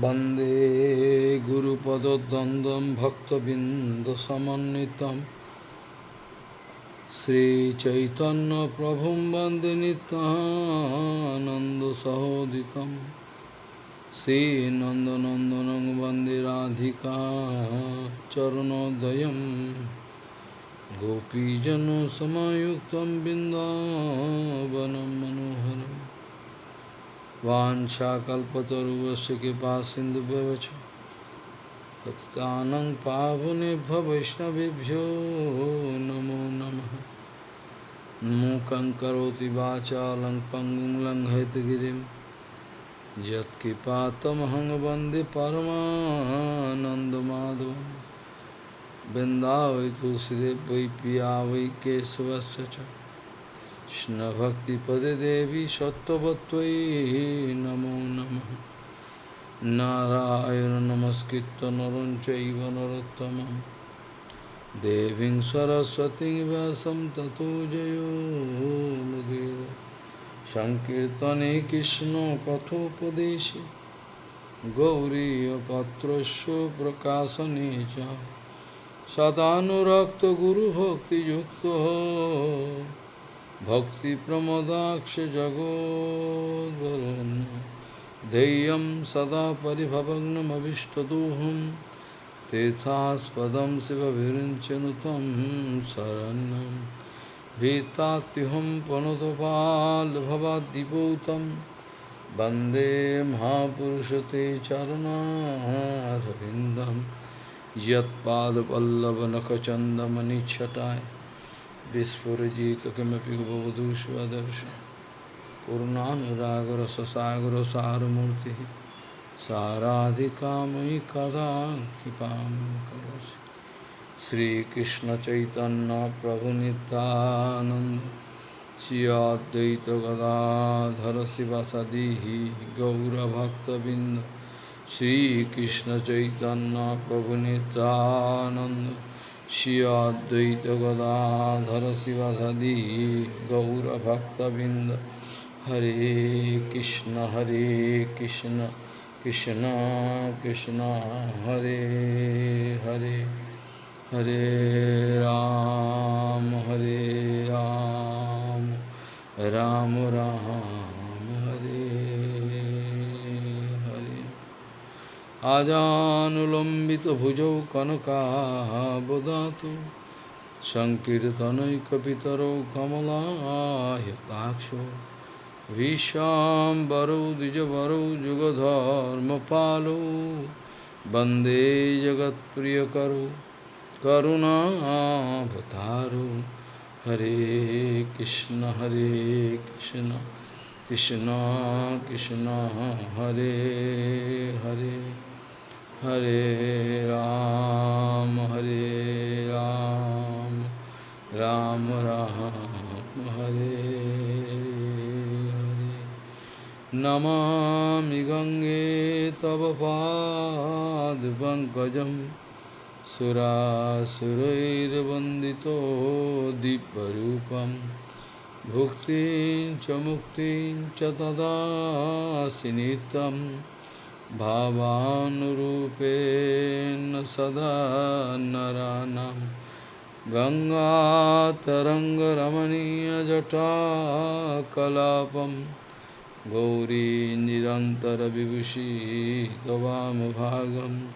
वन्दे गुरुपदद्वन्द्वं भक्तबिन्दसमन्वितं श्रीचैतन्यप्रभुं वन्दे नित्यानन्दसहोदितं श्रीनन्दनन्दनं वन्दे राधिका चरणोदयं गोपीजनसमयुक्तं बिन्दावनं मनोहरम् वाशाकल्पतरुवश कृपा सिंधु व्यवच पावने वैष्णवभ्यो नमो नम। मूक करोति वाचा लंग पंगुं लंघयतगिरिं यत्कृपातमहं वंदे परमानन्दमाधवं बृन्दावै तुलसीदेव वै पिया वै केशवश्च কৃষ্ণভক্তিপদে দেবী সত্যবত্তই নমো নম। নারায়ণ নমস্কৃত নরঞ্চৈব নরোত্তম দেবীং সরস্বতী ব্যাসম ততো জয়োমুদীর সংকীর্তনে কৃষ্ণ কথোপদেশে। গৌরীপত্রস্য প্রকাশনে চ। সদানুরক্ত গুরুভক্তিযুক্ত सदानुरक्तगुरुभक्तियुक्तो भक्तिप्रमदाक्ष जगोद्वरुन् ध्येयं सदा परिभवग्नमभिष्टदोहं तीर्थास्पदं शिवविरिञ्चनुतं शरण्यं भीतात्युहं पनुतपाल्भवाद्दिपूतं वन्दे महापुरुषते चरणारविन्दं यत्पादपल्लवनखचन्दमनिच्छटाय विस्फुजितकिमपि बोधुष्वदर्श पूर्णानुरागरससागरसारमूर्तिः साराधिका मयि कदा कृपां करोसि श्रीकृष्णचैतन्यप्रभुनितानन्द श्रियाद्वैतगदाधर शिवसदिः गौरभक्तबिन्द। प्रभुनतानंद Shri Advaita Gadadhara Sivasadi Gaura Bhakta Binda Hare Krishna Hare Krishna Krishna Krishna Hare Hare Hare Ram Hare Ram Ram Ram Hare আজানুলম্বিত আজানুলম্বিতভুজৌ কনকাবদাতু সংকীর্তনৈকপিতরৌ কমলাহ্যতাক্ষ বিশ্বাম্বরৌ দ্বিজবরৌ যুগধর্মপালৌ বন্দে জগৎপ্রিয়করু করুণাভতারু হরে কৃষ্ণ হরে কৃষ্ণ কৃষ্ণ কৃষ্ণ হরে হরে हरे राम हरे राम राम राम, हरे हरे। नमामि गङ्गे तव पादपङ्कजं सुरासुरैर्वन्दितो दिव्यरूपं। भुक्तिं च मुक्तिं च तदासि भावानुरूपेण सदा नरानं गङ्गातरङ्गरमणीयजटाकलापं। गौरीनिरन्तरविभूषी तवामभागं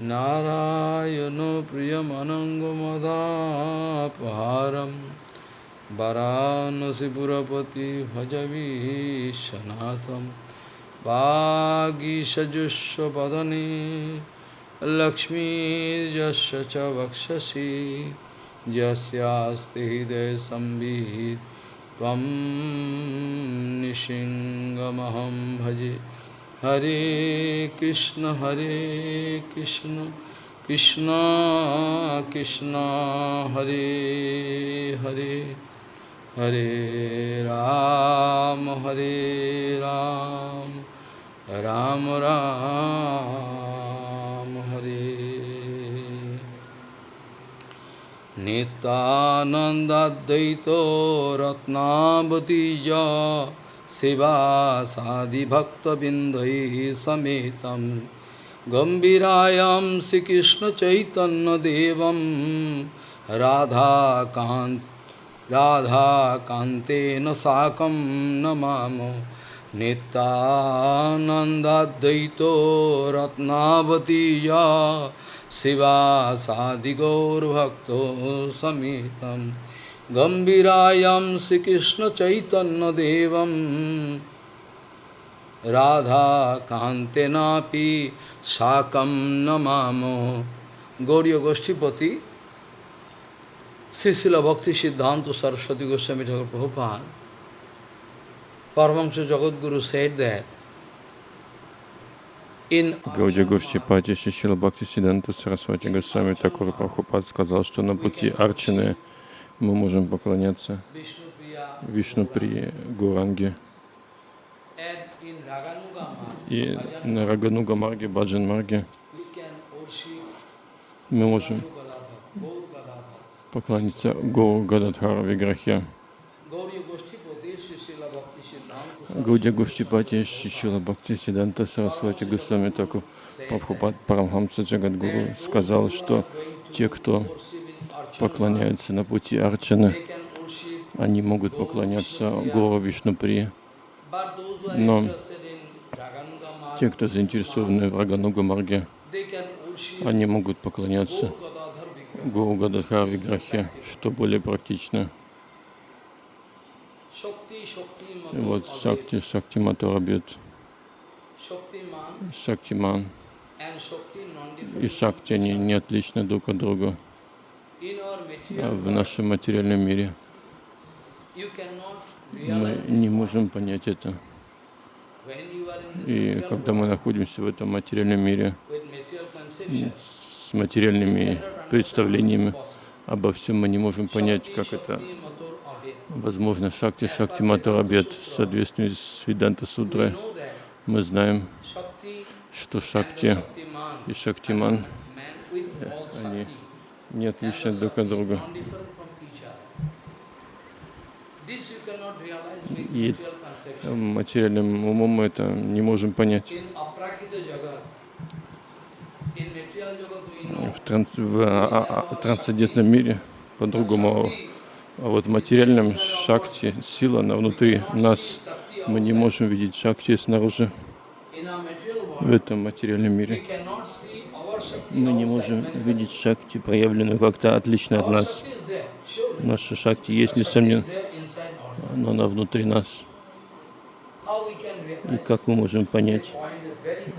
नारायणो प्रियमनङ्गमदापहारम् वाराणसीपुरपति भजवीशनाथम्। वागीषजुष्वदने लक्ष्मीर्यस्य च वक्षसि, यस्यास्ति हृदयसंवित् त्वं निशिङ्गमहं भजे। हरे कृष्ण हरे कृष्ण कृष्ण कृष्ण, हरे हरे। हरे राम हरे राम। राम राम हरे। नितानन्दाद्वैतो रत्नावतीजा शिवासादिभक्तबिन्दैः समेतं। गम्भीरायां श्रीकृष्णचैतन्यदेवं राधाकान्त राधाकान्तेन साकं नमामो নিত্যানন্দাদ্বৈত রত্নাবতী শিবা সাদিগৌরভক্ত সমেতম গম্ভীরায়ম শ্রীকৃষ্ণচৈতন্যদেবম রাধাকান্তেনাপি সাকম নমাম গৌরীয় গোষ্ঠীপতি শ্রীশিল ভক্তি সিদ্ধান্ত সরস্বতী গোস্বামী ঠাকুর Prabhupada Paramahansa Jagadguru said that in Гаудия Гуршипати Шишила Бхакти Сиданта Сарасвати Госвами Такур Прабхупад сказал, что на пути Арчины мы можем поклоняться Vishnupriya Вишну при Гуранге и на Рагануга Марге, Баджан Марге мы можем поклониться Гуру Гададхара Виграхе. Гаудия Гуршипати Шишила Бхакти Сиданта Сарасвати Госвами Такур Прабхупад Парамхамса Джагадгуру сказал, что те, кто поклоняются на пути Арчаны, они могут поклоняться Гуру Вишнупри. Но те, кто заинтересованы в Рагануга Марге, они могут поклоняться. Гуру Гададхара Виграхе, что более практично. И вот Шакти, Шакти Матурабьют, Shaktiman Шактиман и. Шакти, они не отличны друг от друга. А в нашем материальном мире мы не можем понять это. И когда мы находимся в этом материальном мире с материальными представлениями обо всем, мы не можем понять, как это. Возможно. Шакти, Шакти Матурабьет в соответствии с know that Мы знаем, что Шакти и Шактиман они не отличны друг от друга. И материальным умом мы это не можем понять. В, транс- в а- а- а- трансцендентном мире по-другому. А вот в материальном шакти, сила, она внутри нас. Мы не можем видеть шакти снаружи, в этом материальном мире. Мы не можем видеть шакти, проявленную как-то отлично от нас. Наша шакти есть, несомненно, но она внутри нас. И как мы можем понять?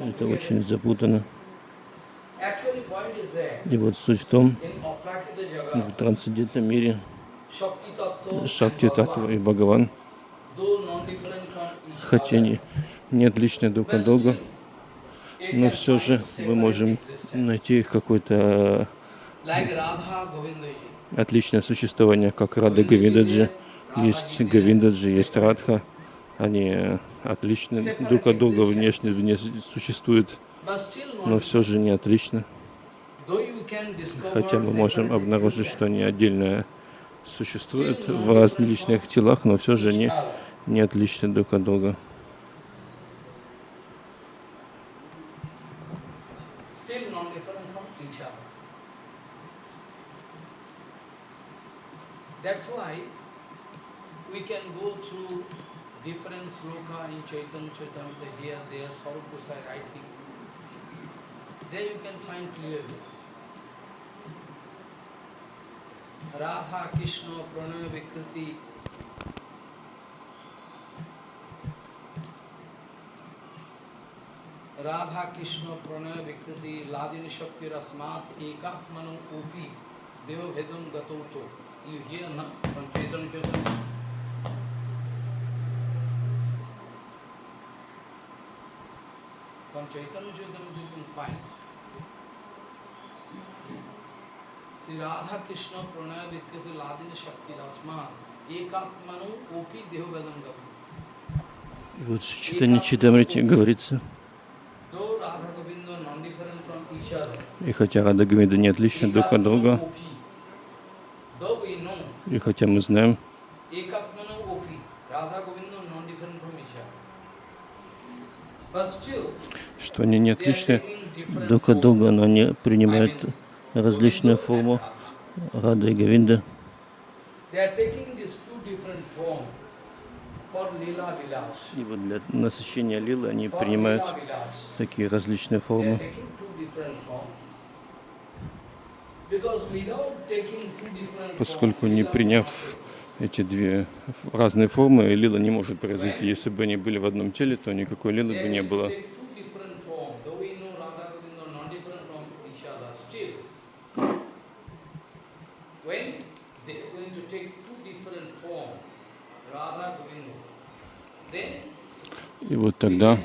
Это очень there. И вот суть в том, в трансцендентном мире Шакти Bhagavan, и Бхагаван, хотя не отличны друг but от друга, но все же мы можем найти какое-то Govindaji. отличное существование, как Рада Гавиндаджи. Есть Гавиндаджи, есть Радха. Они отличны друг от друга внешне, внешне существуют, но все же не отлично. Хотя мы можем обнаружить, что они отдельно существуют в различных телах, но все же не, не отличны друг от друга. There you can find clearly. Radha कृष्ण प्रणय विकृति। राधा कृष्ण प्रणय विकृति, लादिन शक्ति रस्मात, एकात्मनो ओपी देव भेदम गतो तो यू हियर ना Chetan. Chetan Chetan Chetan you Dehovedam Gato. И вот в читании Читамрити говорится, Though Radha Govinda are non-different from each other, и хотя Рада Гавинда не отличны друг от друга, и хотя мы знаем, что они не отличны друг от друга, но они принимают различную форму. Рада и Vilas. И вот для насыщения лилы они принимают такие различные формы. Поскольку не приняв эти две разные формы, лила не может произойти. Если бы они были в одном теле, то никакой лилы бы не было. to take two different forms. Though we know Radha Govinda are not different from each other, still, when they are going to take two different forms, Radha Govinda, then И вот тогда,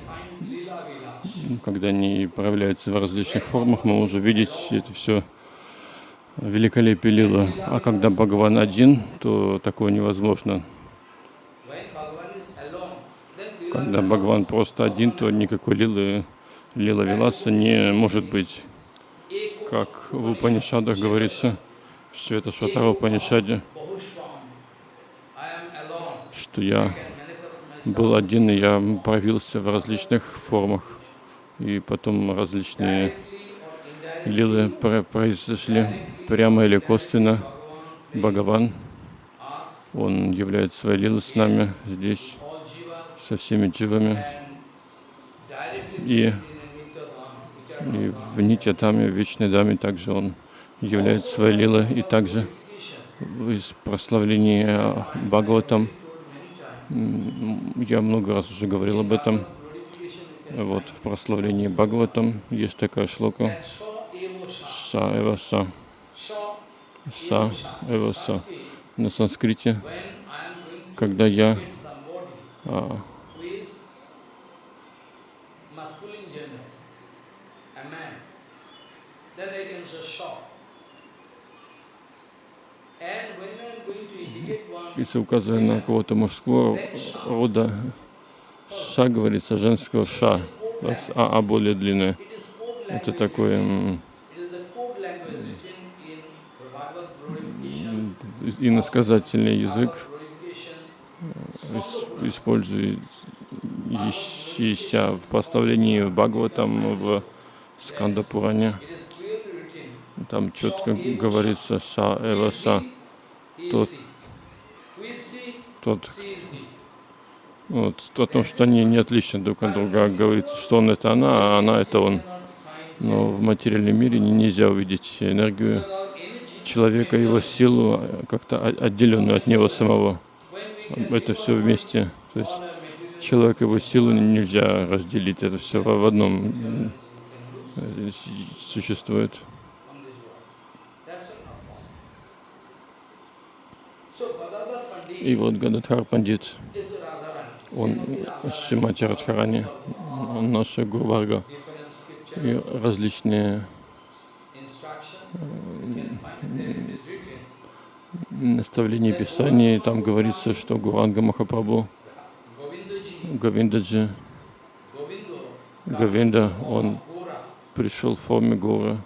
м, когда они проявляются в различных формах, мы можем видеть это все великолепие лила. А когда Бхагаван один, то такое невозможно. Когда Бхагаван просто один, то никакой лилы, лила Виласа не может быть. Как в Упанишадах говорится, все это Шатара Упанишаде, что я был один, и я проявился в различных формах. И потом различные лилы про- произошли прямо или косвенно. Бхагаван, он является своей лилой с нами здесь, со всеми дживами. И, и в Нитья-даме, в Вечной Даме также он является своей лилой. И также из прославления Бхагаватам, я много раз уже говорил об этом, вот в прославлении Бхагаватам есть такая шлока. Са Эва Са, Saw Са evo sa. Эва Са. Sanskrit, На санскрите, когда я а, если указываю на кого-то мужского рода, Ша говорится женского Ша, А, а более длинное. Это м, иносказательный язык, ис- использующийся в прославлении Бхагаватам в Скандапуране. Там четко говорится Са Эва Са, тот, тот, вот, о том, что они не отличны друг от друга. Говорится, что он это она, а она это он. Но в материальном мире не- нельзя увидеть энергию человека, его силу, как-то отделенную от него самого. Это все вместе. То есть человек, его силу нельзя разделить. Это все в одном э, существует. И вот Гададхар Пандит, он Шимати Радхарани, он наша Гурварга. И различные written. наставления Писаний. Там говорится, что Гуранга Махапрабху, Говиндаджи, Говинда, он пришел в форме горы,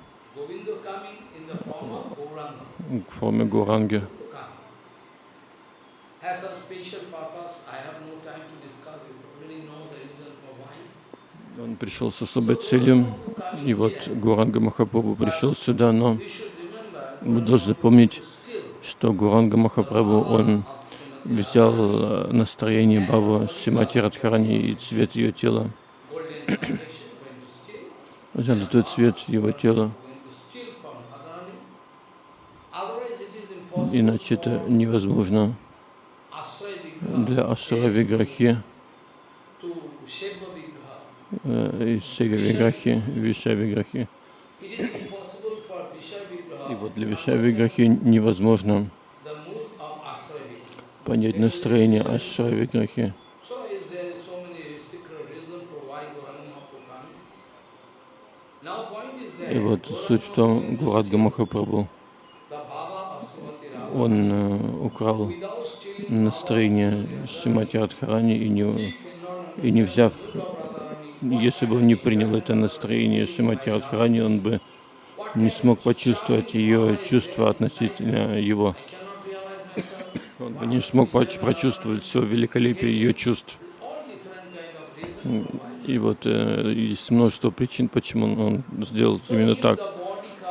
в форме Гуранги. Has some special purpose. I have no time to discuss. You already know the reason for why. Он пришел с особой целью, и вот Гуранга Махапрабху пришел сюда, но мы должны помнить, что Гуранга Махапрабху, он взял э, настроение Бабы Шимати Радхарани и цвет ее тела, steal, золотой цвет его тела, иначе это невозможно для Ашра Виграхи, to Sheva Vigraha. э, и Сега Виграхи, Виша Виграхи. И вот для Виша Виграхи невозможно понять настроение Ашра Виграхи. И вот суть в том, Гурадга Махапрабху, он э, украл настроение Шимати Радхарани и не, и не взяв, если бы он не принял это настроение Шимати Радхарани, он бы не смог почувствовать ее чувства относительно его. Он бы не смог прочувствовать все великолепие ее чувств. И вот э, есть множество причин, почему он сделал именно так.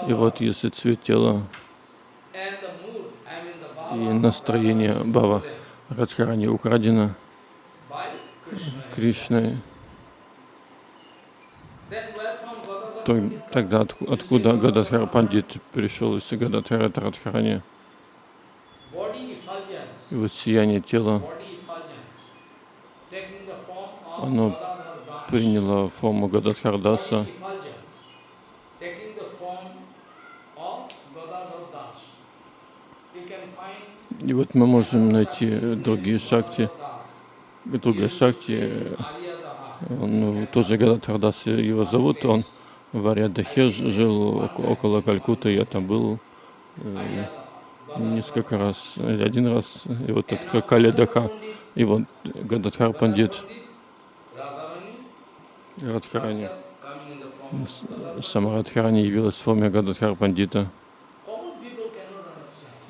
И вот если цвет тела and the mood, I mean the и настроение Бава Радхарани украдено. Кришной, то тогда отку- откуда Гададхара Пандит пришел из Гададхара Радхарани? И вот сияние тела, Оно приняло форму Гададхардаса, Body effulgence, taking the form of Gadadhar Das. We can find И вот мы можем найти другие шакти, другая Aryadaha. он ну, тоже Гададхардас его зовут, он в Ариадахе жил око- около Калькуты, я там был э, несколько раз, один раз, и вот этот Каледаха, и вот Гададхар Пандит Радхарани. Сама Радхарани явилась в форме Гададхар Пандита.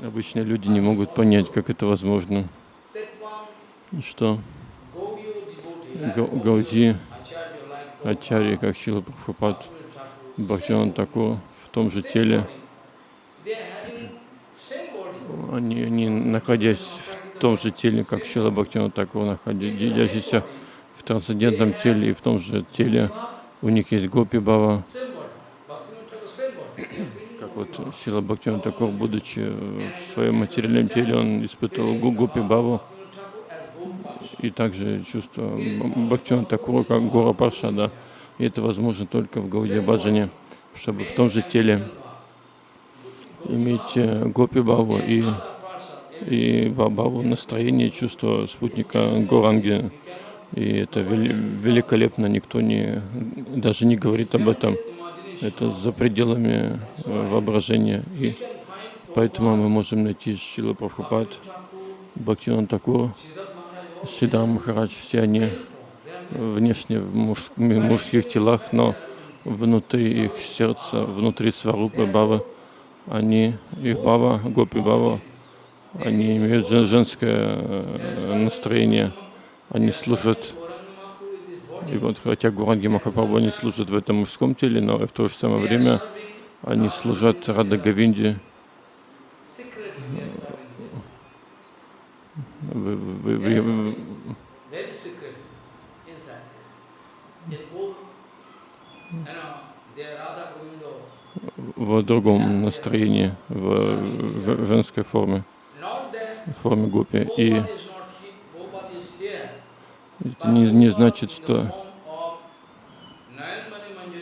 Обычные люди не могут понять, как это возможно. Что? Гауди, Ачари, как Шила Прабхупад, Бхактиван Таку в том же теле, они, они находясь в том же теле, как Шила Бхактиван Таку, находящийся в трансцендентном теле и в том же теле, у них есть Гопи Бава, Вот Шила Бхактиван Таку, будучи в своем материальном теле, он испытывал Гу- Гопи Баву, и также чувство Бхактиван Такура как Гора Паршада. И это возможно только в Гауде Баджане, чтобы в том же теле иметь э, Гопи Баву и, и Ба- Баву настроение, чувство спутника Горанги. И это вели- великолепно, никто не, даже не говорит об этом. Это за пределами э, воображения. И поэтому мы можем найти Шила Прабхупад, Бхактиван Такур, Сидар Махарадж, все они внешне в муж- мужских телах, но внутри их сердца, внутри Сварупы Бавы, они, их Бава, Гопи Бава, они имеют жен- женское э, настроение, они служат, и вот хотя Гуранги Махапрабху они служат в этом мужском теле, но в то же самое время они служат Рада Говинде, в- другом настроении, в, женской форме, в форме Гопи. И Gopal is not here, Gopal is here. Это не, не значит, что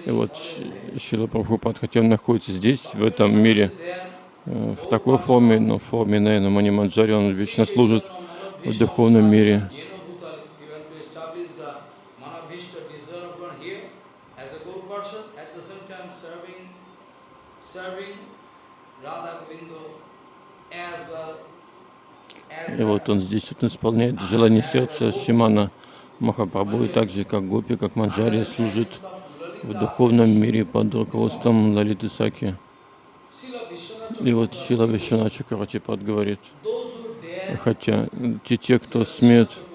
И вот Шила Прабхупад, хотя он находится здесь, в этом мире, э, в такой форме, но в форме Найна Маниманджари, он вечно служит в духовном мире. И вот он здесь вот исполняет желание сердца Шимана Махапрабху, и так же, как Гопи, как Манджари, служит в духовном мире под руководством Лалиты Саки. И вот Шила Вишвана Чакраватипад говорит, хотя те, те, кто смеет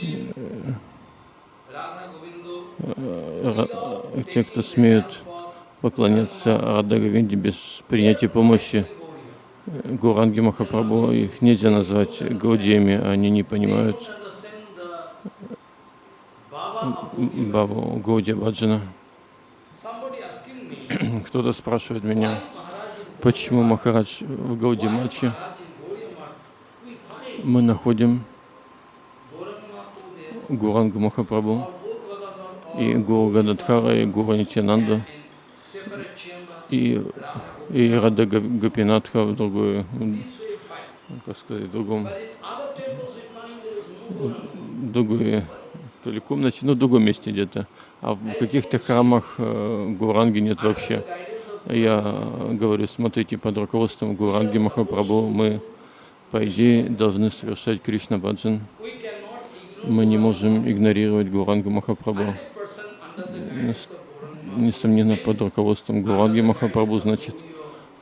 э, ра- те, кто смеют поклоняться Говинде без принятия помощи э, Гуранги Махапрабху, их нельзя назвать гаудиями, они не понимают. Бабу Гаудия Баджана. Кто-то спрашивает меня, почему Махарадж в Гауди Матхе? Мы находим Гурангу Махапрабху и Гуру Гададхара, и Гуру Нитянанда, и, и Рада Га- Гапинатха в другой, как сказать, в другом, в другой, то ли комнате, ну, в другом месте где-то. А в каких-то храмах э, Гуранги нет вообще. Я говорю, смотрите, под руководством Гуранги Махапрабху мы, по идее, должны совершать Кришна Баджан. Мы не можем игнорировать Гурангу Махапрабху. Нес- Несомненно, под руководством Гуранги Махапрабху, значит,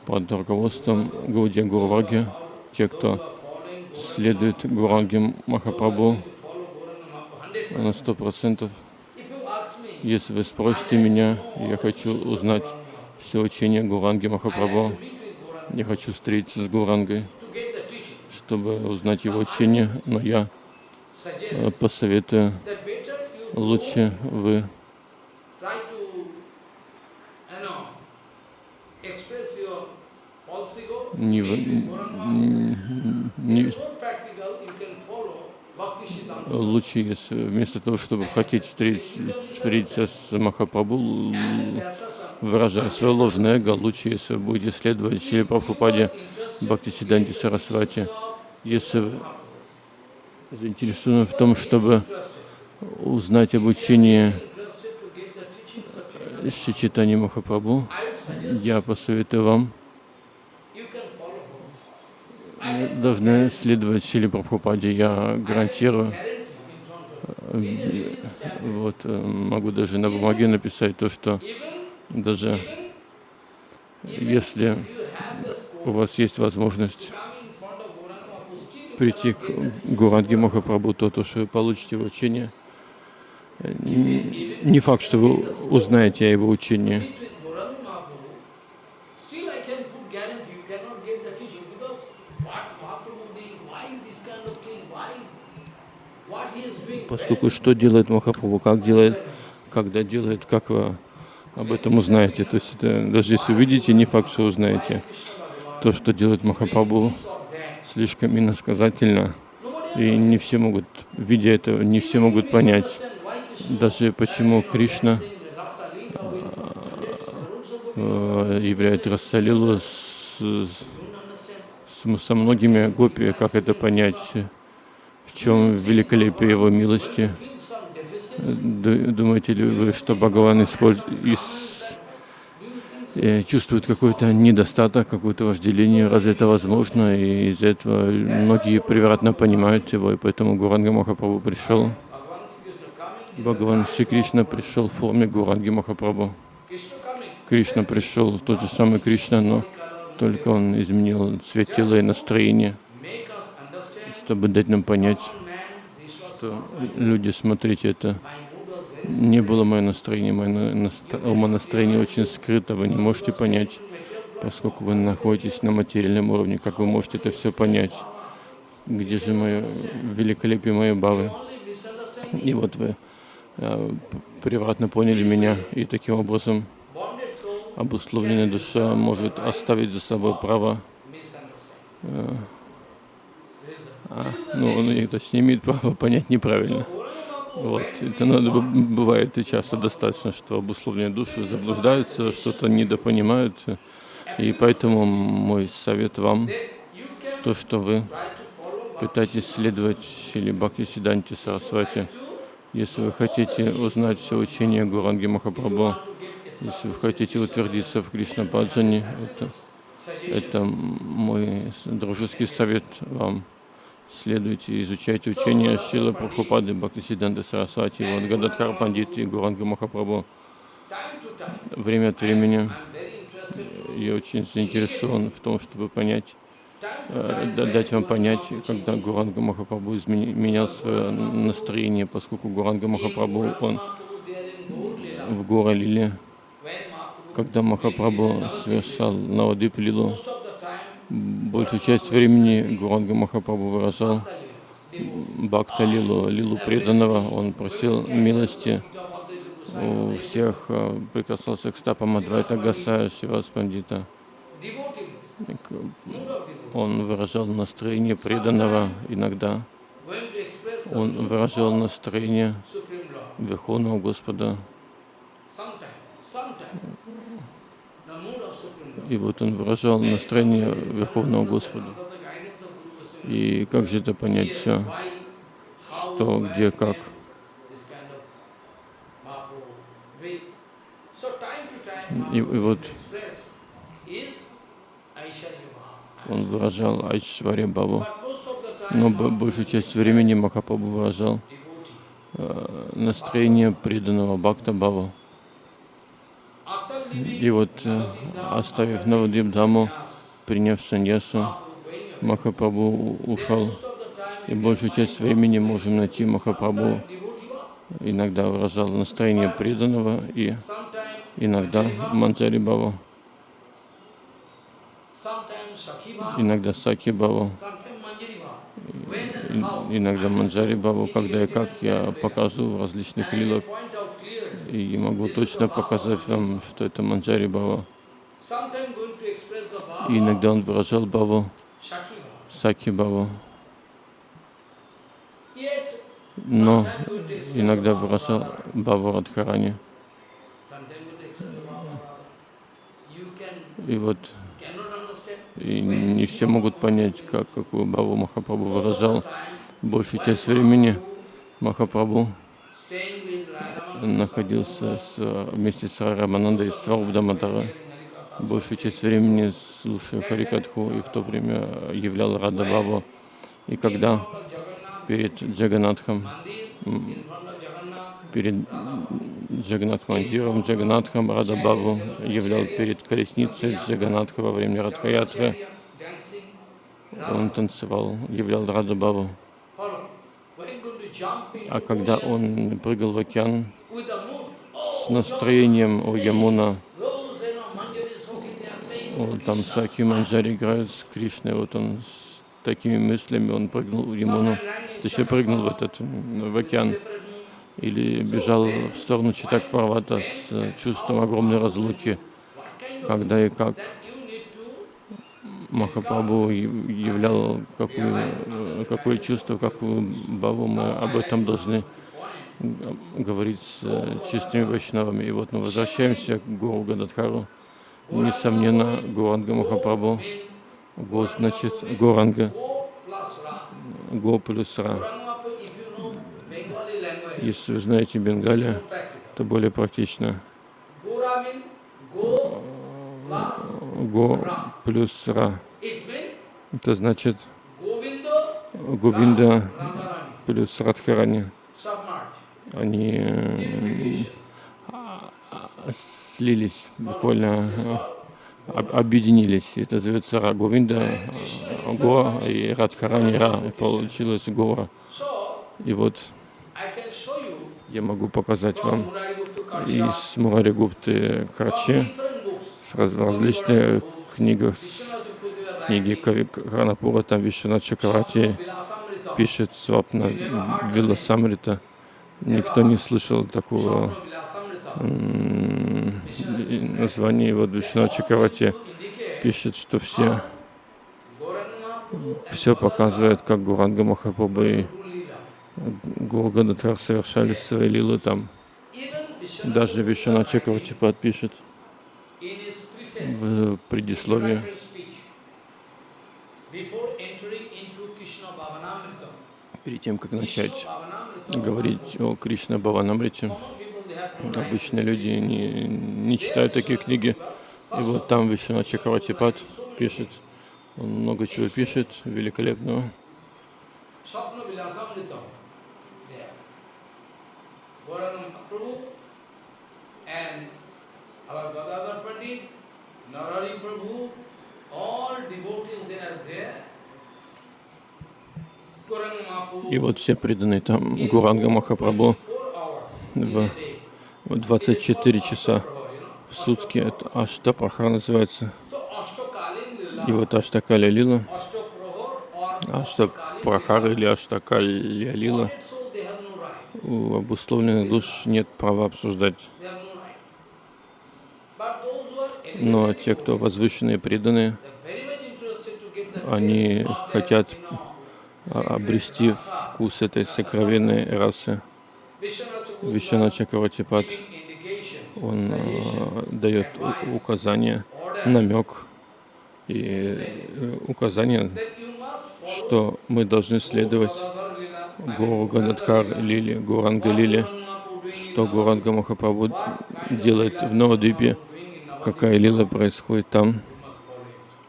под руководством Гаудия Гурваги, те, кто следует Гуранге Махапрабху, на сто процентов. Если вы спросите меня, я хочу узнать все учение Гуранги Махапрабху, я хочу встретиться с Гурангой, чтобы узнать его учение, но я э, посоветую, лучше вы try to, you know, express your false ego, не, meet в- with Gauranga. н- It не, is more practical, you can follow Bhakti Siddhanta. лучше, если вместо того, чтобы хотеть встретить, встретиться с Vyasa выражая свое ложное эго, лучше, если будете следовать Шри Прабхупаде Бхакти Сиданти Сарасвати, если заинтересованы в том, чтобы узнать об учении interested to get the teachings of Chaitanya, Шичитани Махапрабху, я посоветую вам you can follow him. Вы должны следовать Шили Прабхупаде. Я гарантирую, вот э, могу даже на бумаге написать то, что даже если у вас есть возможность прийти к Гуранге Махапрабху, то, то, что вы получите его учение, не факт, что вы узнаете о его учении. Поскольку что делает Махапрабху, как делает, когда делает, как вы об этом узнаете. То есть это, даже если увидите, не факт, что узнаете. То, что делает Махапрабху, слишком иносказательно. И не все могут, видя это, не все могут понять, даже почему Кришна Govinda, э, являет Рассалилу с, с- со многими гопи, как это понять, в чем великолепие его милости. Думаете ли вы, что Бхагаван so? э, чувствует какой-то недостаток, какое-то вожделение? Разве это возможно? И из-за этого многие превратно понимают его, и поэтому Гуранга Махапрабху пришел. Бхагаван Шри Кришна пришел в форме Гуранги Махапрабху. Кришна пришел, тот же самый Кришна, но только он изменил цвет тела и настроение, чтобы дать нам понять, что люди, смотрите, это не было мое настроение, мое на- наст- умонастроение очень скрыто, вы не можете понять, поскольку вы находитесь на материальном уровне, как вы можете это все понять, где же мое великолепие моей бавы. И вот вы э, превратно поняли меня, и таким образом обусловленная душа может оставить за собой право, misunderstanding. А, ну, он это имеет права понять неправильно. Вот, это надо, бывает и часто достаточно, что обусловленные души заблуждаются, что-то недопонимают, и поэтому мой совет вам, то, что вы пытаетесь следовать Шили Бхакти Сиданти Сарасвати, если вы хотите узнать все учение Гуранги Махапрабху, если вы хотите утвердиться в Кришна Баджане, это, это мой с- дружеский совет вам. Следуйте, изучайте учение Шила Прабхупады Бхактисиданты Сарасвати, вот Гададхар Пандит и Гуранга Махапрабху. Время от времени я очень заинтересован в том, чтобы понять, э, дать вам понять, когда Гуранга Махапрабху менял свое настроение, поскольку Гуранга Махапрабху, он в Гора Лиле, когда Махапрабху совершал Навадип Лилу, большую часть времени Гуранга Махапрабху выражал. Бхакта Лилу, Лилу преданного, он просил милости у всех, э, прикасался к стопам Адвайта Гасая, Шивас Пандита. Он выражал настроение преданного иногда. Он выражал настроение. Верховного Господа. И вот он выражал настроение Верховного Господа. И как же это понять все? Что, где, как? И, и вот он выражал Айшваря Бабу. Но большую часть времени Махапрабху выражал э, настроение преданного Бхакта Бабу. И вот, э, оставив Навадипдаму, приняв саньясу, Махапрабху ушел. И большую часть времени можем найти Махапрабху. Иногда выражал настроение преданного, и иногда Манджари Bhava, иногда Саки и- иногда Манджари Бабу, когда и как я покажу в различных лилах, can point out clearly. И могу точно показать вам, что это Манджари Бава. И иногда он выражал Баву. Саки Баву, но иногда выражал. Баву Радхарани. И вот и не все могут понять, как, какую Баву Махапрабху выражал. Большую часть времени Махапрабху находился с, вместе с Раманандой с Сварубдаматара. Большую часть времени слушая Харикатху и в то время являл Рада Баву. И когда перед Джаганатхом, перед Джаганат Мандиром, Джаганатхом Рада Баву являл перед колесницей Джаганатха во время Радхаятры, он танцевал, являл Рада Баву. А когда он прыгал в океан с настроением «О Ямуна», о, там Саки Манджари играют с Кришной, вот он с такими мыслями, он прыгнул в Ямуну, точнее прыгнул в этот, в океан, или бежал в сторону Читак Парвата с чувством огромной разлуки, когда и как Махапрабху яв- являл какую, какое чувство, какую баву мы об этом должны говорить с э, чистыми вайшнавами. И вот мы возвращаемся к Гуру Гададхару. Несомненно, Гуранга Махапрабху, Го значит Гуранга, Го плюс Ра. Если вы знаете Бенгали, то более практично. Го плюс Ра. Это значит Говинда плюс Радхарани. Они э, слились, буквально э, об- объединились. Это зовется Ра. Говинда, Го и Радхарани Ра. И получилось Гора. И вот я могу показать вам из Мурари Гупты Карчи книгах, с книги Кави Хранапура, там Вишванат Чакравати пишет Свапна Виласамрита. Никто не слышал такого названия его Вишванат Чакравати. Пишет, что все, все показывает, как Гуранга Махапрабху и Гуру Гададхар совершали свои лилы там. Даже Вишванат Чакравати подпишет в предисловии, перед тем, как начать говорить о Кришна Бхаванамрите, обычные люди не, не читают такие книги. И вот там Вишванат Чакраватипад пишет, он много чего пишет, великолепного. Gauranga Mahaprabhu and our Gadadhar Narari Prabhu, all devotees they are there. И вот все преданные там Гуранга Махапрабху в, in a day. в 24 часа в сутки. Это Аштапаха называется. И вот Аштакаля Лила, Ashtaprahar or Аштапрахар или Аштакалья Лила, у обусловленных душ нет права обсуждать. They have no right. But those who are Но те, кто возвышенные преданные, они хотят а, обрести вкус этой сокровенной расы. Giving indication, он а, дает указание, намек и э, указание, что мы должны следовать Гуру Гададхар Лили, Гуранга Лили, что Гуранга Махапрабху делает в Новодвипе, какая лила происходит там,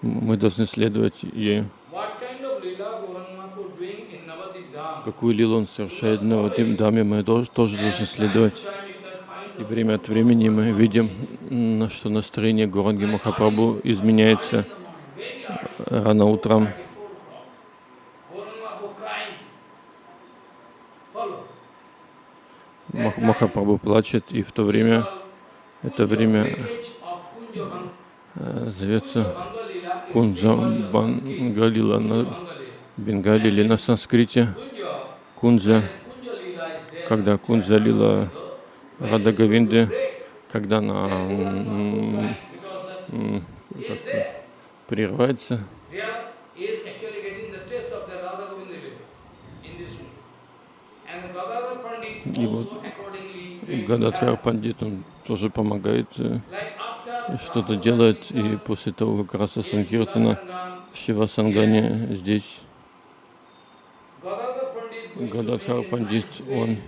мы должны следовать ей. Какую лилу он совершает в Новодвип Даме, мы тоже, должны следовать. И время от времени мы видим, что настроение Гуранги Махапрабху изменяется рано утром. Мах- Махапрабху плачет, и в то время, это время э, зовется Кунджа Бангалила на Бенгале или на санскрите. Кунджа, когда Кунджа лила Рада когда она прерывается, И вот Гададхар. Пандит, он тоже помогает, э, что-то делает, и после того, как Раса Санкиртана в Шивасангане здесь Гададхар Пандит, он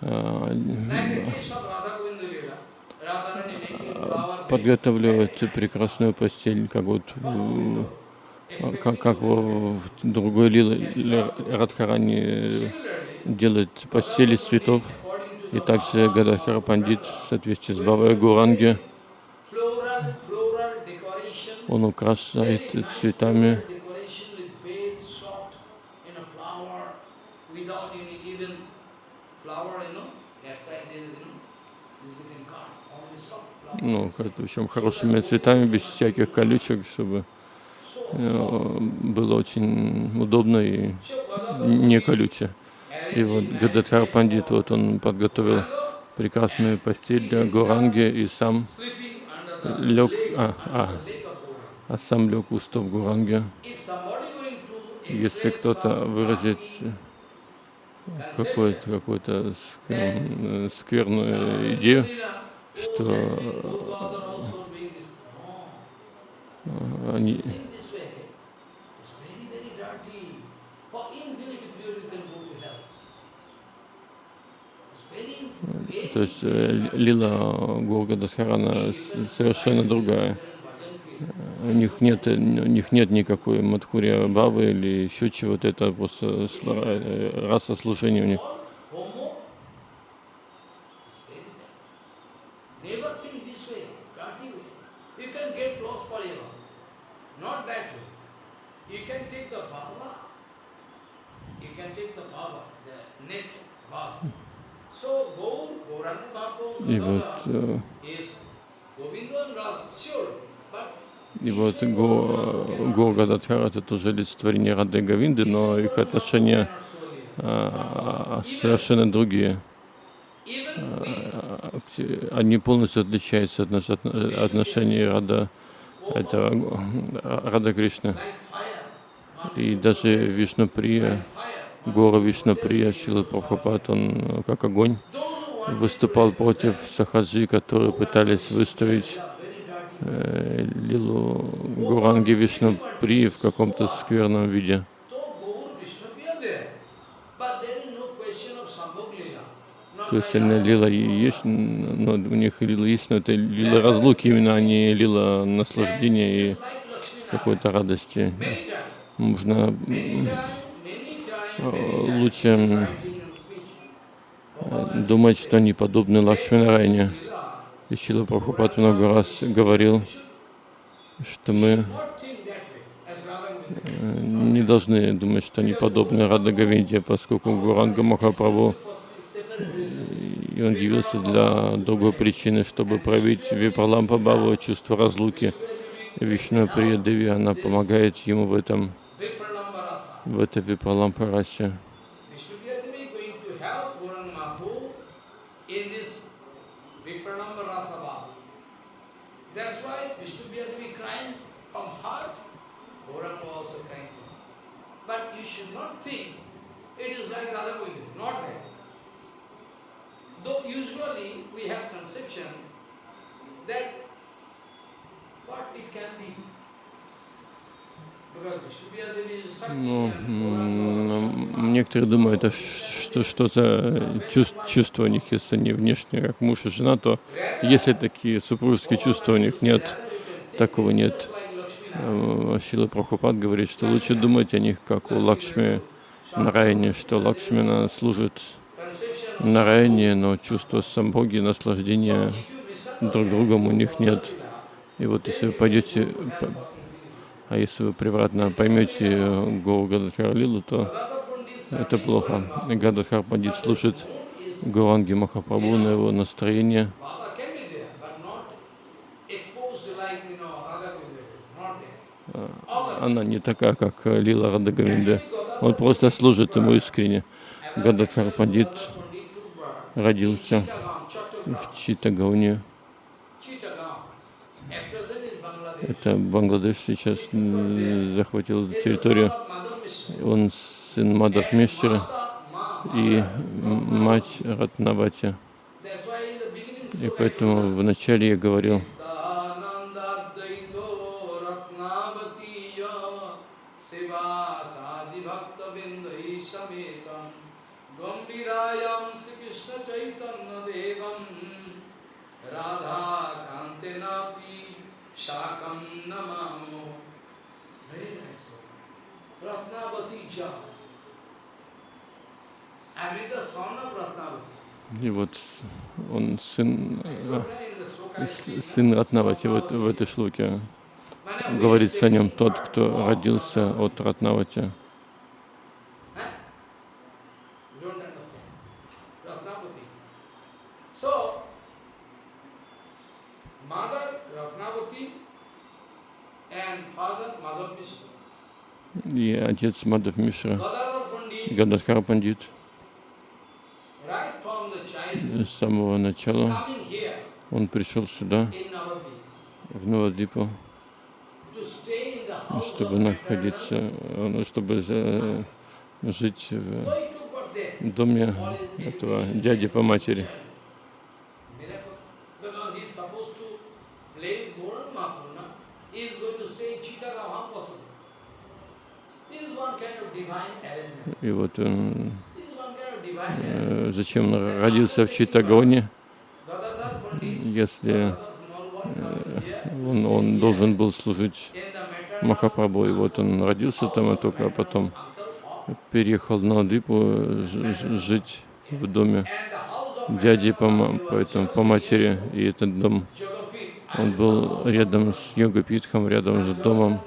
а, подготавливает прекрасную постель, как вот в- как, как в, другой лиле Радхарани делает постели из цветов, и также Гададхар Пандит в соответствии с Бавой Гуранги, он украшает цветами ну, общем, хорошими цветами, без всяких колючек, чтобы э, было очень удобно и не колюче. И вот Гададхар Пандит, вот он подготовил прекрасную постель для Гуранги и сам лег, а, а, the leg of Gauranga. А сам лег у стоп Гуранги. Если кто-то выразит какую-то какую скверную, скверную идею, что э, они То есть э, лила Горгадасхарана совершенно другая. У них нет, у них нет никакой Мадхурия Бавы или еще чего-то, это просто э, раса служения у них. И вот, э, is Govinda and Radha, sure. But и вот Го, Горгададхара это тоже олицетворение Рады и Говинды, но их отношения а, совершенно другие. А, Они полностью отличаются от отно- отношений Рада, это Го- Рада fire, И даже Вишнуприя, fire. Гора Вишнуприя, Шила Прабхупад, он как огонь выступал против сахаджи, которые пытались выставить э, лилу Гуранги Вишнуприи в каком-то скверном виде. То есть она лила есть, но у них лила есть, но это лила разлуки именно, а не лила наслаждения и какой-то радости. Many times, Нужно many м, times, many times, э, лучше э, думать, что они подобны Лакшминарайне. И Шила Прабхупад много раз говорил, что мы э, не должны думать, что они подобны Рада Говинде, поскольку Гуранга Махапрабху, reasons. и он явился для другой причины, чтобы проявить Випралампа Баву, чувство разлуки. Вишну Прия Деви, она помогает ему в этом, в этой Випралампа расе. Vipranamba Rasa Bhava. That's why Vishnupriyadevi crying from heart, Gauranga also crying from heart. But you should not think it is like Radha Govinda, not that. Though usually we have conception that what it can be. Because Vishnupriyadevi is Sakti Ну, and Gauranga некоторые думают, а что, что за чувс- чувства у них, если они внешне, как муж и жена, то если такие супружеские чувства у них нет, такого нет. Э, Шила Прабхупад говорит, что лучше думать о них, как у Лакшми Нараяни, что Лакшмина служит Нараяне, но чувство самбоги, наслаждения друг другом у них нет. И вот если вы пойдете, по- а если вы превратно поймете Гоу Гададхар Лилу, то это плохо. Гададхар Пандит служит Гуранги Махапрабху, на его настроение. The Она не такая, как Лила Радагавинда. Он просто служит ему искренне. Гададхар Пандит родился в Читагауне. Это Бангладеш сейчас захватил территорию. Он сын Ma, и мать Ратнавати. И поэтому в начале я говорил, Shakam Namamo Very nice. Ratnavati I mean the son of Ratnavati. И вот он сын, э, сын Ратнавати вот в этой шлуке. Говорится о нем тот, кто родился от Ратнавати. И отец Мадав Мишра, Gadadhar Pandit, Гададхар Пандит, right from the child, с самого начала он пришел сюда, в house чтобы находиться, ну, чтобы жить в доме этого дяди по матери. И вот он, зачем он родился в Читагоне, если to он, он должен был служить Махапрабху. И вот он родился там, а только потом переехал на ж- жить в доме дяди по, maternal по, матери. И этот дом, он был рядом с Йога-Питхом, рядом с домом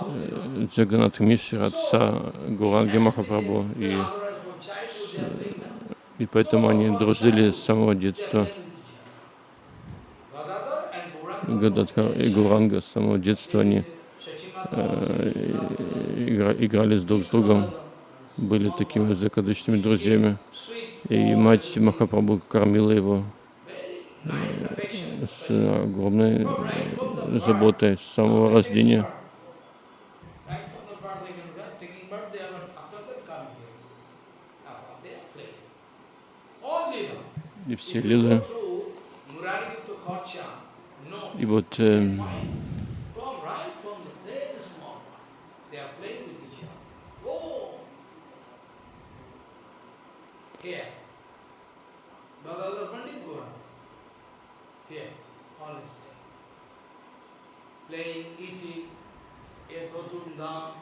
э, Джаганат Мишра, отца Гуранги Махапрабху. И, и поэтому они дружили с самого детства. Гададхар и Гуранга с самого детства они э, игра- играли с друг с другом, были такими закадычными друзьями. И мать Махапрабху кормила его с огромной э, заботой с самого рождения. Right from the birth, they can right, taking birth, they are after that coming here. After they are playing. All Leela. И If все you go лилы. through Murari to Korcha, no. И вот э, Fine. From right from the very small one, they are playing with each other. Oh! Here. Bhagavad Pandit Gora. Here. Always playing. Playing, eating, here Godun Dham,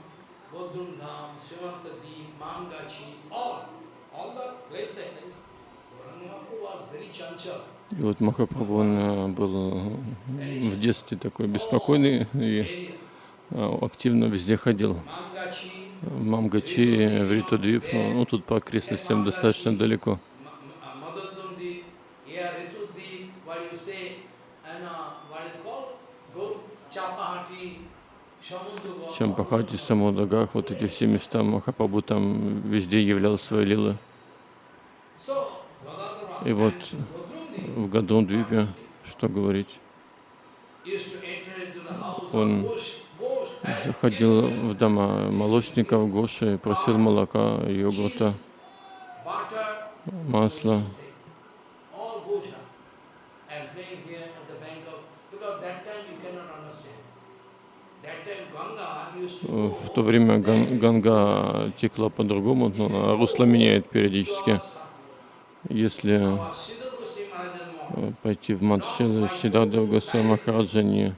Godun Dham, Sivantadi, Mangachi, all. All the places. Gauranga was very chanchal. И вот Махапрабху он э, был э, в детстве такой беспокойный и э, активно везде ходил. Мамгачи, в Ритудвип, ну тут по окрестностям достаточно далеко. Чампахати, Самудагах, вот эти все места Махапрабху там везде являл свои лилы. И вот в Гадондвипе, что говорить, Он заходил в дома молочников, Гоши, просил молока, йогурта, масла. В то время Ган- Ганга текла по-другому, но русло меняет периодически. Если э, пойти в Мадшилы, Сиддхарта Госвами Махараджа не,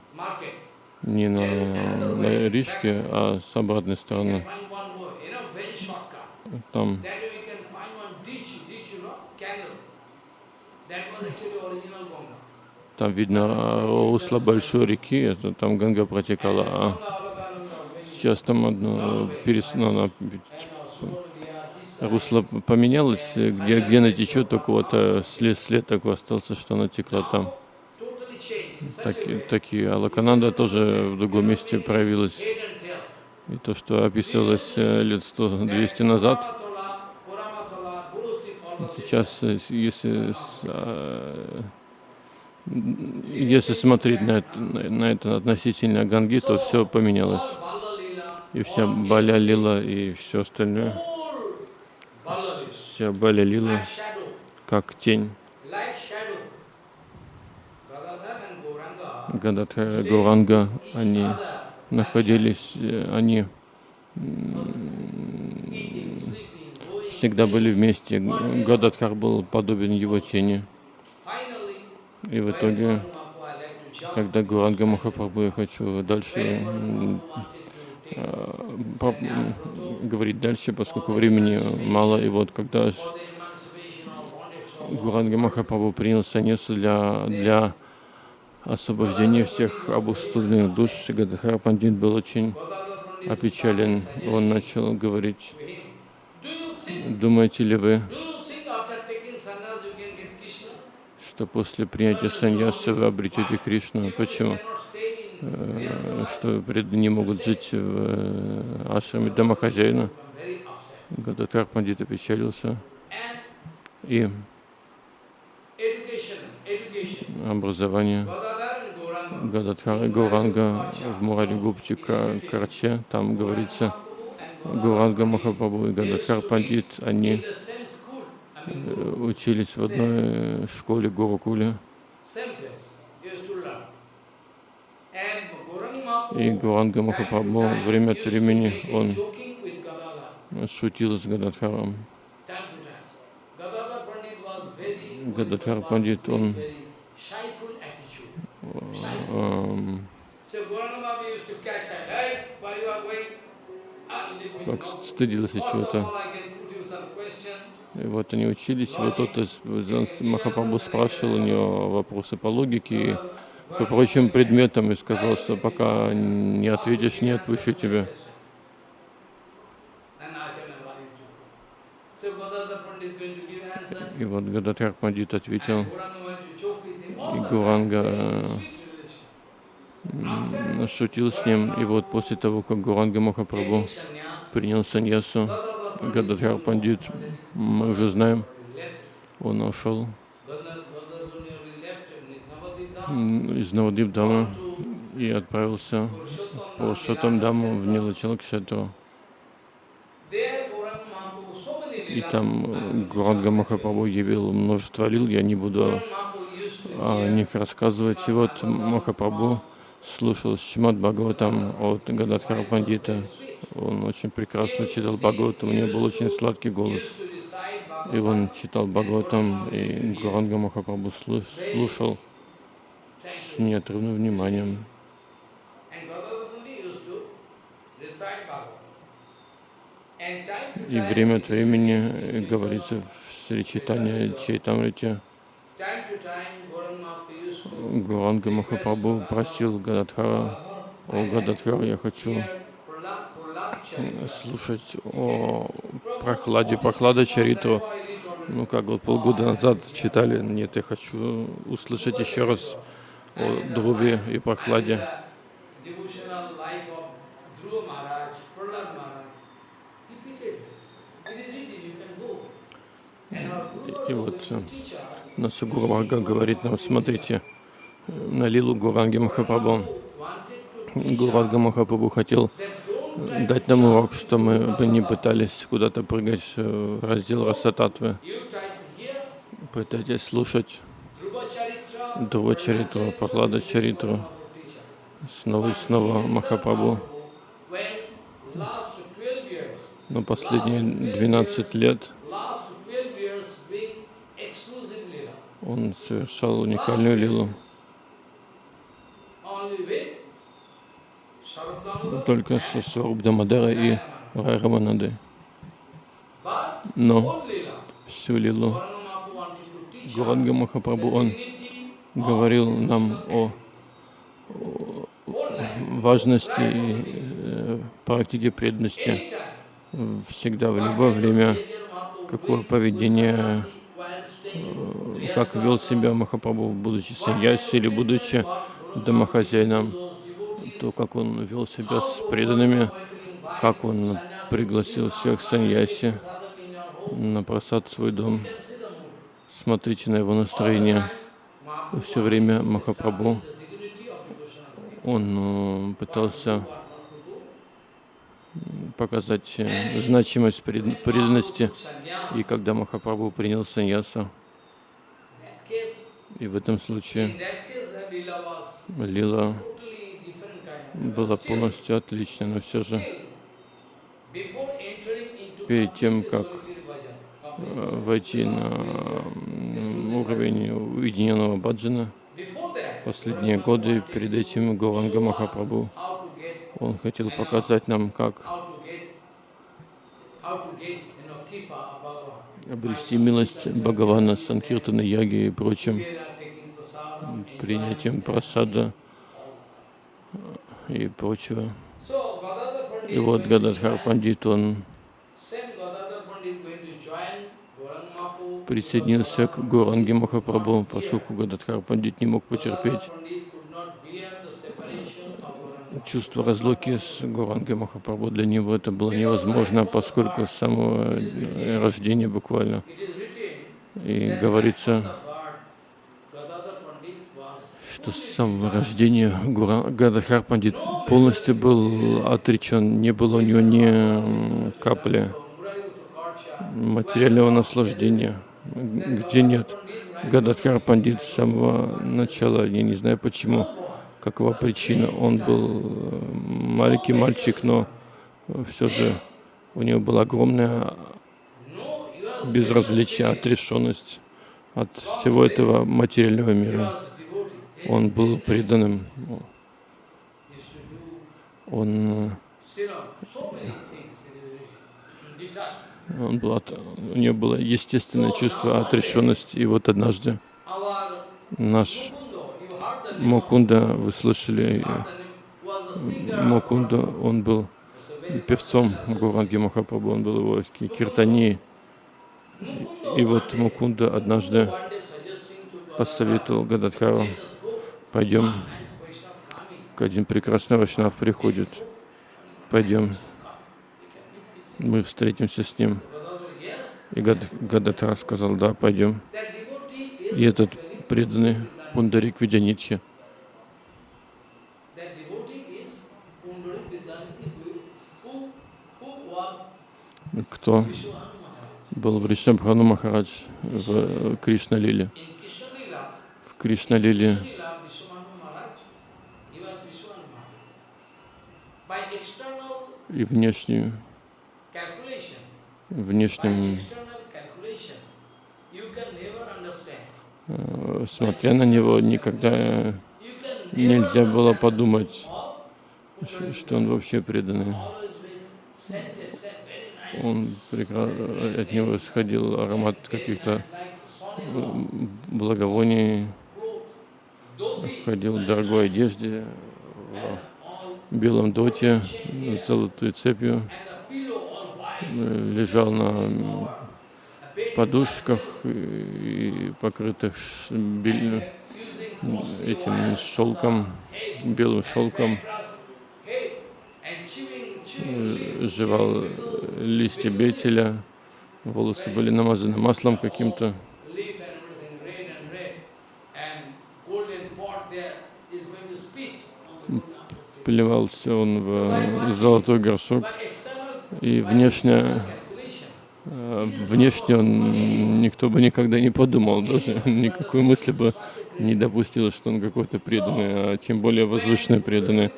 не на, на Ришке, а с обратной стороны. Там. Там видно русло большой реки, это там Ганга протекала, а сейчас там одно перес... русло поменялось, где, где она течет, только вот э, след, след такой остался, что она текла там. Так, такие Алакананда тоже в другом месте проявилась. И то, что описывалось э, лет 100-200 назад, сейчас, э, если, а, если смотреть на это, на это относительно Ганги, то все поменялось. И вся all Баля Лила и все остальное, Лила like shadow, как тень. и Гауранга, each они находились, э, они всегда были вместе. Гададхар был подобен его тени. И в итоге, когда Гуранга Махапрабху, я хочу дальше говорить дальше, поскольку времени мало. И вот когда Гуранга Махапрабху принял саньясу для, для освобождения всех обусловленных душ, Гададхар Пандит был очень опечален. Он начал говорить, думаете ли вы, что после принятия саньясы вы обретете Кришну? Почему? Cannot stay in Э, Что преданные могут жить в э, ашраме домохозяина? Гададхар Пандит опечалился. И образование. Гададхара и Гауранга в Мурари Гуптика Карче, там говорится, And Гауранга Махапрабху и Гададхар Пандит, они э, учились в одной э, школе Гурукуле. same place, they used to learn. And Gauranga И to Махапрабху время от времени он шутил с Гададхаром. Гададхар Пандит, он эм? Ah, как стыдился чего-то. И вот они учились, и вот тот из Махапрабху спрашивал у него вопросы по логике по прочим предметам и сказал, что пока не ответишь, не отпущу тебя. И вот Гададхар Пандит ответил, и. Гуранга шутил с ним. И вот после того, как Гуранга Махапрабху принял саньясу, Гададхар Пандит, мы уже знаем, он ушел Gadadhar Gadadhar Pandit left Navadip Dham м, из Навадип Дама to и отправился Purushottam по Dham, Шатам Даму в. Нилачалакшетру. И там э, Гуранга Махапрабху явил множество лил, я не буду о них рассказывать. И вот Махапрабху слушал Шимат Бхагаватам от Гададхара Пандита. Он очень прекрасно читал Бхагаватам, у него был очень сладкий голос. И он читал Бхагаватам, и Гуранга Махапрабху слуш- слушал с неотрывным вниманием. И время от времени э, говорится в Шри Чайтане Чайтамрите, Гуранга Махапрабху просил Гададхара, о Гададхар, я хочу слушать о прохладе, прохлада Чариту. Ну, как вот полгода назад читали, нет, я хочу услышать еще раз о Друве и прохладе. И вот э, Гуру Варга говорит нам, смотрите, э, на Лилу Гуранги Махапрабху. Варга Махапрабху хотел try дать нам урок, что мы бы не пытались куда-то прыгать э, в раздел Расататвы. Пытайтесь слушать Прохлада Чаритру, teach us. снова и снова Махапрабху. When last 12 years, Но последние 12 лет last 12 years being exclusive lila, он совершал уникальную лилу. только со Сварубдамадара и Райраманады. Но всю лилу Гуранга Махапрабху, он говорил нам о важности и э, практике преданности всегда, в любое время. Какое поведение, э, как вел себя Махапрабху, будучи саньяси или будучи домохозяином, то, как он вел себя с преданными, как он пригласил всех саньяси на просад в свой дом. Смотрите на его настроение. Все время Махапрабху, он э, пытался показать э, значимость преданности. И когда Махапрабху принял саньясу, и в этом случае лила была полностью отличной, но все же перед тем, как войти на уровень уединенного баджана, последние годы перед этим Гованга Махапрабху, он хотел показать нам, как обрести милость Бхагавана, Санкиртана, Яги и прочим, принятием просада и прочего. И вот Гададхар Пандит, он присоединился к Горанге Махапрабху, поскольку Гададхар Пандит не мог потерпеть чувство разлуки с Гурангой Махапрабху. Для него это было невозможно, поскольку с самого рождения буквально. И говорится, что с самого рождения Гададхар Пандит полностью был отречен, не было у него ни капли материального наслаждения, где нет. Гададхар Пандит с самого начала, я не знаю почему, какова причина. Он был э, маленький мальчик, но все же у него была огромная безразличие, отрешенность от всего этого материального мира. Он был преданным. Он, он был от, у него было естественное чувство отрешенности. И вот однажды наш Мокунда, вы слышали, Мокунда, он был певцом Гуранги Махапрабху, он был его киртани. И вот Мукунда однажды посоветовал Гададхару, пойдем, к один прекрасный Вайшнав приходит, пойдем, мы встретимся с ним. И Гададхар сказал, да, пойдем. И этот преданный Пундарик Видянитхи. Кто был в Ришнабхану Махарадж в Кришна Лиле? В Кришна Лиле и внешнюю, внешним Э, смотря на него, никогда нельзя было подумать, что он вообще преданный. Он от него исходил аромат каких-то э, благовоний, ходил в дорогой одежде, в белом доте, с золотой цепью, лежал на подушках, и покрытых этим шелком, белым шелком, э, жевал листья бетеля, волосы были намазаны маслом каким-то. Плевался он в золотой горшок, и внешне Э, внешне он, никто бы никогда не подумал, даже никакой мысли бы не допустил, что он какой-то преданный, а тем более возвышенный преданный.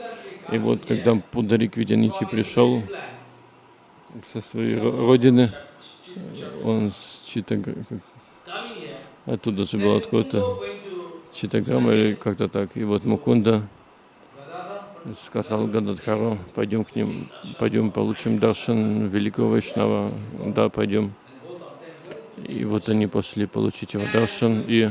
И вот когда Пударик Видянити пришел со своей родины, он с Читаграм, оттуда же был откуда-то Читаграма или как-то так. И вот Мукунда сказал Гададхару, пойдем к ним, пойдем получим даршан великого Вайшнава. Да, пойдем. И вот они пошли получить его даршан, и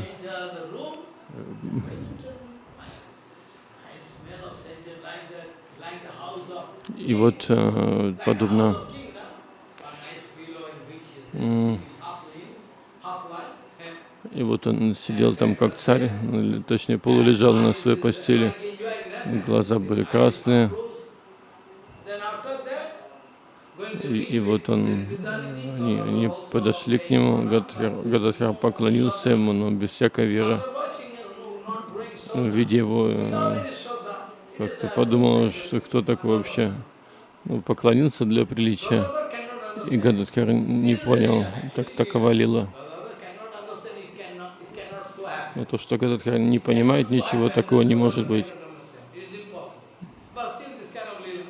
и вот э, подобно И вот он сидел там как царь, точнее полулежал на своей постели. Глаза были красные. И, и вот он, они, они подошли к нему, Гададхар, поклонился ему, но без всякой веры. Ну, видя его, э, как-то подумал, что кто такой вообще. Ну, поклонился для приличия. И Гададхар не понял, так такова лила. Но то, что Гададхар не понимает ничего, такого не может быть.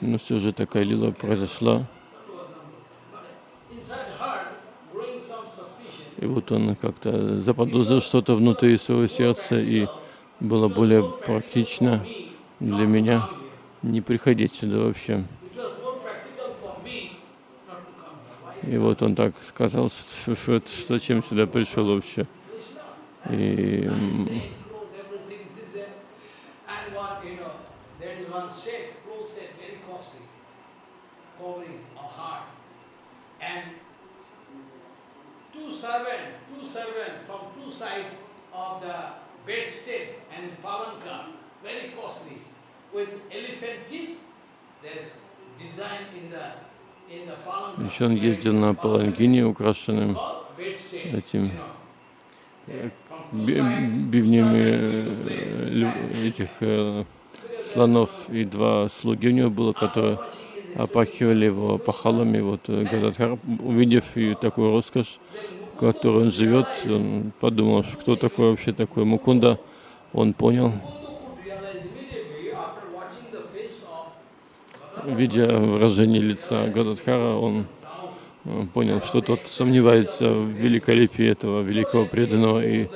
Но все же такая лила произошла. И вот он как-то заподозрил что-то внутри своего сердца, и было более практично для меня не приходить сюда вообще. И вот он так сказал, что, что, что зачем сюда пришел вообще. И еще он ездил на паланкине, украшенным этим бивнями э, этих э, слонов, и два слуги у него было, которые опахивали его пахалами. Вот э, Гададхар, увидев такую роскошь, которой он живет, он подумал, что кто такой вообще такой Мукунда. Он понял, видя выражение лица Гададхара, он понял, что тот сомневается в великолепии этого великого преданного и,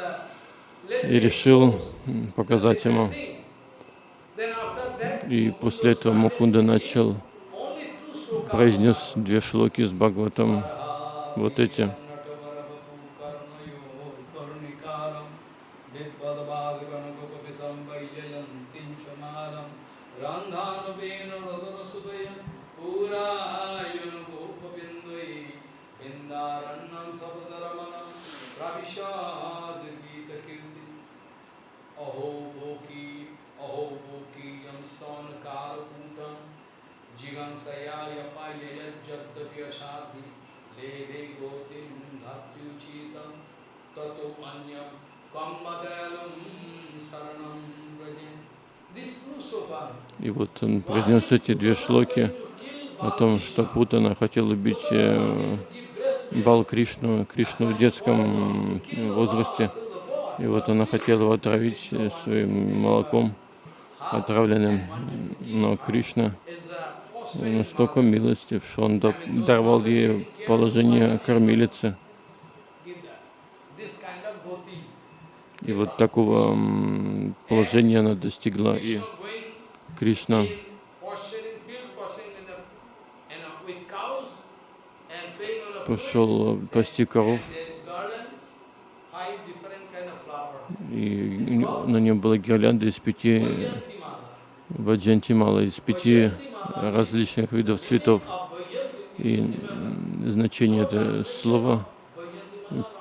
и решил показать ему. И после этого Мукунда начал, произнес две шлоки с Бхагаватом, вот эти. И вот он произнес эти две шлоки о том, что Путана хотел убить э, Бал Кришну, Кришну в детском возрасте. И вот она хотела его отравить своим молоком отравленным. Но Кришна настолько милостив, что он даровал ей положение кормилицы. И вот такого положения она достигла. И Кришна пошел пасти коров, и на нем была гирлянда из пяти ваджантимала, из пяти различных видов цветов. И значение этого слова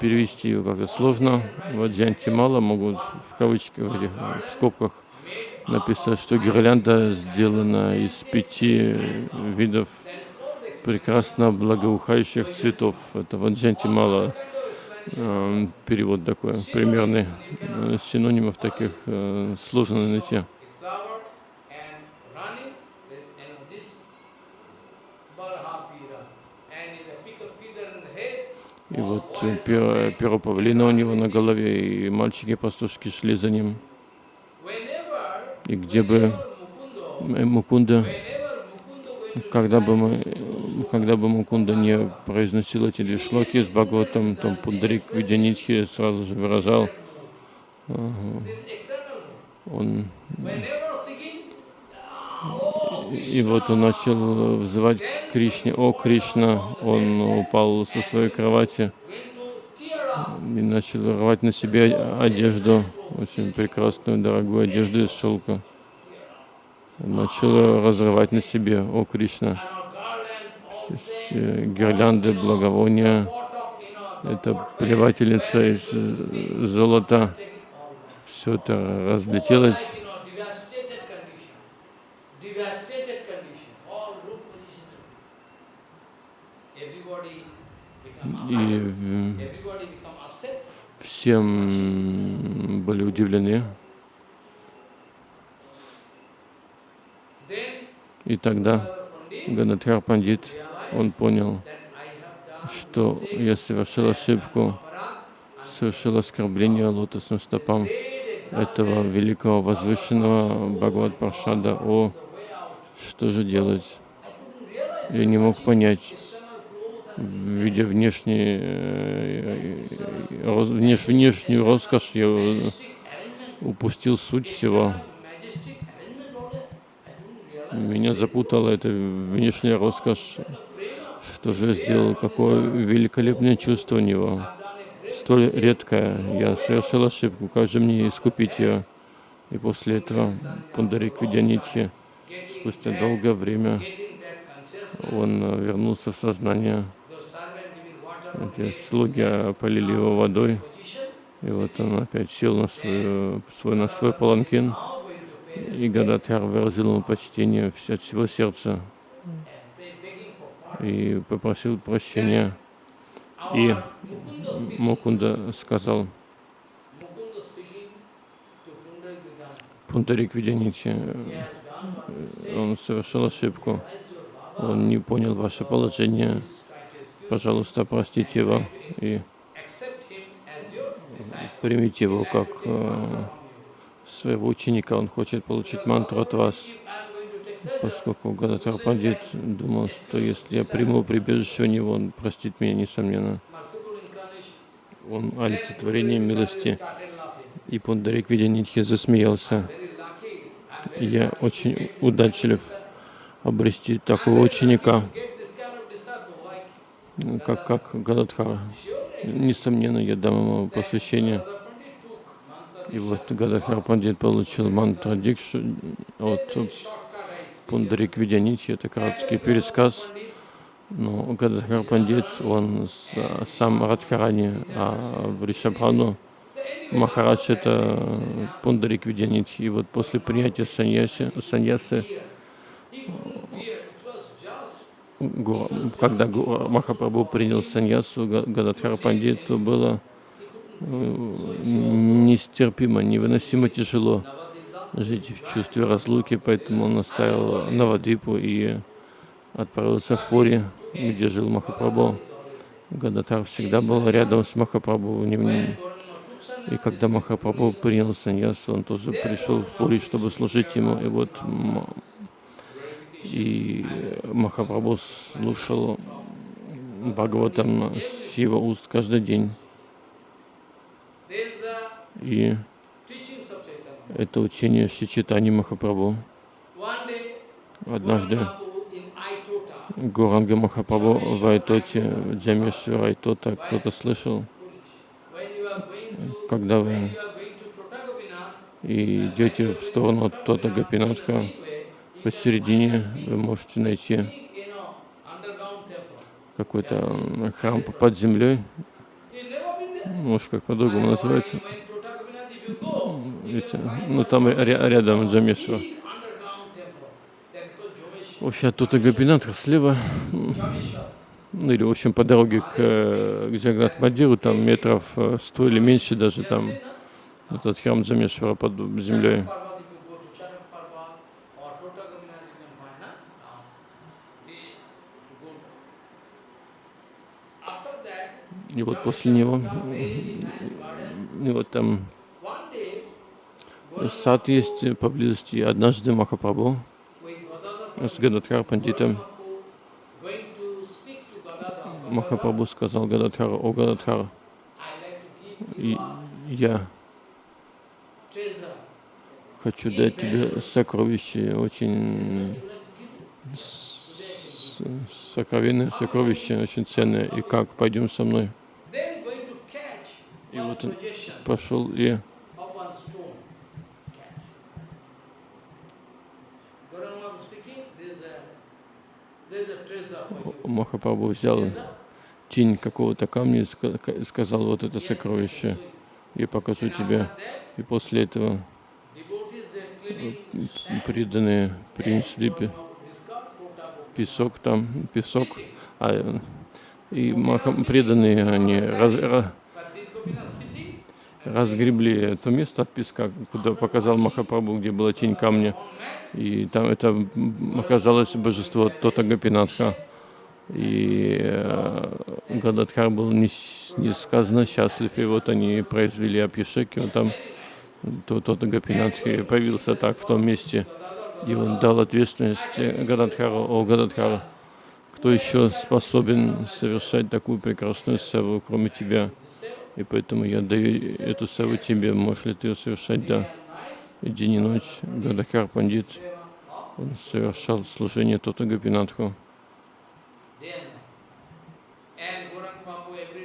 перевести его как-то сложно. Ваджантимала могут в кавычках, в скобках написано, что гирлянда сделана из пяти видов прекрасно благоухающих цветов. Это ваджанти мало э, перевод такой, примерный. Э, синонимов таких э, сложно найти. И вот перо, перо павлина у него на голове, и мальчики-пастушки шли за ним. И где бы Мукунда, когда бы, мы, когда бы Мукунда не произносил эти две шлоки с Бхагаватом, то Пундарик Видянитхи сразу же выражал, он и вот он начал взывать Кришне. О, Кришна! Он упал со своей кровати и начал рвать на себе одежду очень прекрасную, дорогую одежду из шелка. Начал разрывать на себе, о Кришна, гирлянды, благовония, эта плевательница из золота, все это разлетелось. И э, всем были удивлены. И тогда Гададхар Пандит, он понял, что я совершил ошибку, совершил оскорбление лотосным стопам этого великого возвышенного Бхагават Паршада. О, что же делать? Я не мог понять, видя внешний, э, внеш- внешнюю роскошь, я упустил суть всего. Меня запутала эта внешняя роскошь. Что же сделал? Какое великолепное чувство у него. Столь редкое. Я совершил ошибку. Как же мне искупить ее? И после этого Пундарик Видянитхи, спустя долгое время, он э, вернулся в сознание. Эти слуги полили его водой. И вот он опять сел на свой, свой, на свой паланкин. И Гададхар выразил ему почтение от всего сердца и попросил прощения. И Мукунда сказал. Пундарик one mistake. он совершил ошибку, он не понял ваше положение, is trying to excuse, пожалуйста, простите его и примите его как э, своего ученика, он хочет получить мантру от вас. Поскольку Гадатар Пандит думал, что если я приму прибежище у него, он простит меня, несомненно. Он олицетворение милости. И Пундарик Видянитхи засмеялся. Я очень удачлив обрести такого ученика, как, как Гададхара. Несомненно, я дам ему посвящение. И вот Гададхар Пандит получил мантру Дикшу от. Пундарик Видянитхи. Это краткий пересказ. Но Гададхар Пандит, он сам Радхарани, а в Ришабхану Махарадж это Пундарик Видянитхи. И вот после принятия саньяси, саньясы, He couldn't bear. It was just Гу- когда Гу- Махапрабху принял саньясу, Га- Гададхар Пандиту было нестерпимо, невыносимо тяжело жить в чувстве разлуки, поэтому он оставил Навадипу и отправился в Пури, где жил Махапрабху. Гадатар всегда был рядом с Махапрабху. И когда Махапрабху принял саньясу, он тоже пришел в Пури, чтобы служить ему. И вот и Махапрабху слушал Бхагаватам с его уст каждый день. И это учение Шичитани Махапрабху. Однажды Гуранга Махапрабху в Айтоте, Джамешвар Айтота, кто-то слышал, когда вы идете в сторону от Тота Гапинатха, посередине вы можете найти какой-то храм под землей, может как по-другому называется. Find ну там ря- рядом Джамешвар. big underground temple. That is called Jomeshwar. Вообще от Тота Гапинатха слева, ну или в общем по дороге к, к Джагнат Мадиру, там метров э, сто или меньше даже там этот храм Джамешвара под землей. И вот после него, и вот там сад есть поблизости. Однажды Махапрабху с Гададхар Пандитом. Махапрабху сказал Гададхару, о Гададхар, я хочу дать тебе сокровище, очень сокровенное сокровище, очень ценное. И как, пойдем со мной. Then going to catch И вот он пошел и. Махапрабху взял тень какого-то камня и ска- сказал, вот это сокровище, я покажу тебе. И после этого преданные принесли пе- песок там, песок, а, и маха, преданные они раз- ра- But this Gopinath sitting разгребли то место от песка, куда показал Махапрабху, где была тень камня. И там это оказалось божество Тота Гопинатха. И э, Гададхар был нес- несказанно счастлив, и вот они произвели Абхишек, и он там, то, Тота Гопинатхи появился так в том месте, и он дал ответственность Гададхару, о Гададхару, кто еще способен совершать такую прекрасную севу, кроме тебя? И поэтому я даю эту севу тебе, можешь ли ты ее совершать? Да. День и ночь Гададхар Пандит, он совершал служение Тота day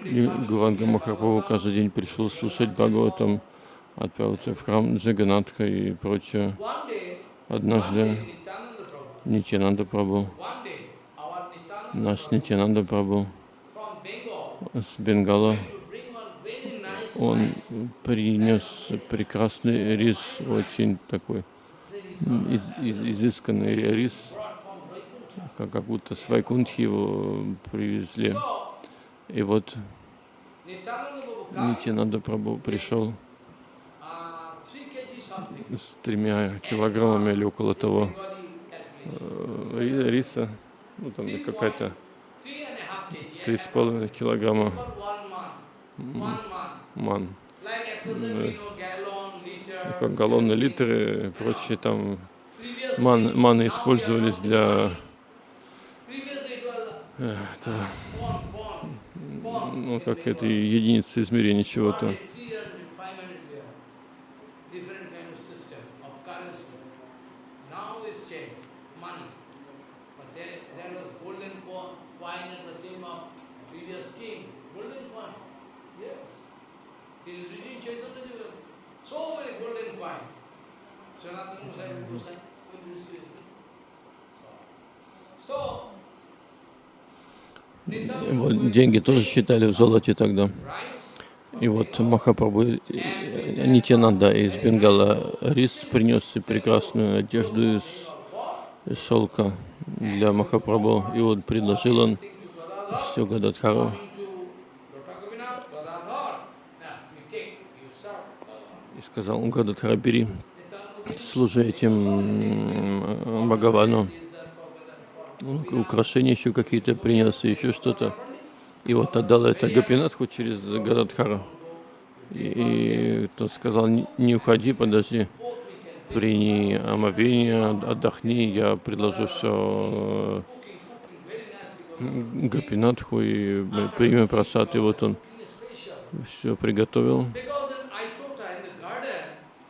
И Гуранга Махапрабху каждый день пришел слушать Бхагаватам, отправился в храм Джаганатха и прочее. Однажды Нитянанда Прабху, наш Нитянанда Прабху с Бенгала, to bring one very nice он принес прекрасный рис, очень такой из- из- изысканный рис, как, как будто с Вайкунтхи его привезли. И вот Нитянанда Прабху пришел 3 kg something. с тремя килограммами или около того э, ри- риса, ну там какая-то point- three and a half kg. три с половиной килограмма Ман. Как галлоны, литры и прочие там ман, маны использовались для э, это, ну как это единицы измерения чего-то. Вот деньги тоже считали в золоте тогда. И вот Махапрабху Нитянанда из Бенгала рис принес прекрасную одежду из, шелка для Махапрабху. И вот предложил он все Гададхару. coming to Dr. Gopinath, Gadadhar. Now, you take, you serve. И сказал, Гададхара, бери, служи этим Бхагавану. Украшения еще какие-то принес, еще что-то. И вот отдал это Гопинатху через Гададхару. И, и тот сказал, «Не- уходи, подожди, прими омовение, отдохни, я предложу все Гопинатху и мы примем просад. И вот он все приготовил. Because in Aitota, in the garden,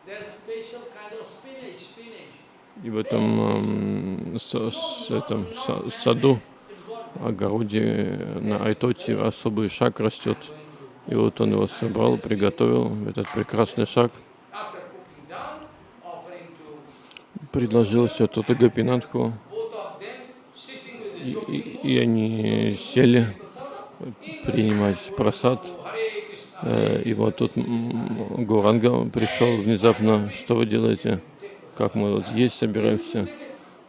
there's special kind of spinach, spinach. И в этом эм, с- с- этом са- саду, огороде на Айтоте особый шаг растет. И вот он его собрал, приготовил, этот прекрасный шаг, предложил все with the и, и- и они сели принимать просад. Э, И вот тут Гуранга пришел внезапно, что вы делаете? Как мы вот есть собираемся?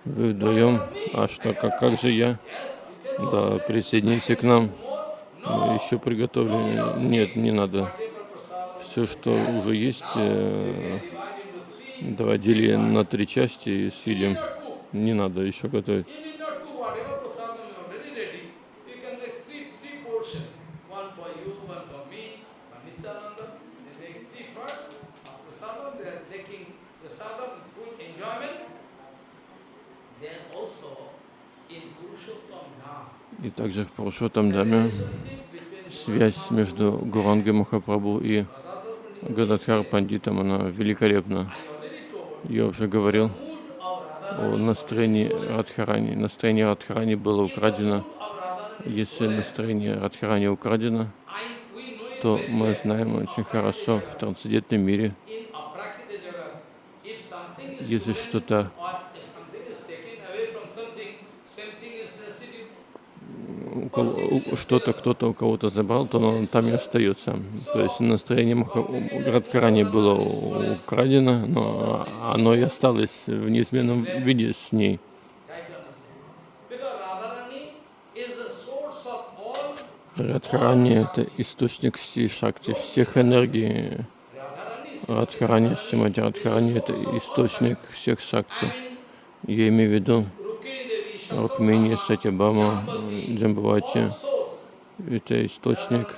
Вы вдвоем? А что, как, как же я? Да, присоедините к нам. Еще приготовили. Нет, не надо. Все, что уже есть, э, доводили на три части и съедим. Не надо еще готовить. И также в Пурушотам Даме связь между Гурангой Махапрабху и Гададхар Пандитом, она великолепна. Я уже говорил о настроении Радхарани. Настроение Радхарани было украдено. Если настроение Радхарани украдено, то мы знаем очень хорошо в трансцендентном мире, если что-то что-то кто-то у кого-то забрал, то оно там и остается. То есть настроение Маха- Радхарани было украдено, но оно и осталось в неизменном виде с ней. Радхарани — это источник всей шакти, всех энергий. Радхарани, Шимати Радхарани — это источник всех шакти. Я имею в виду Рукмини, Сатябама, Джамбавати. Это источник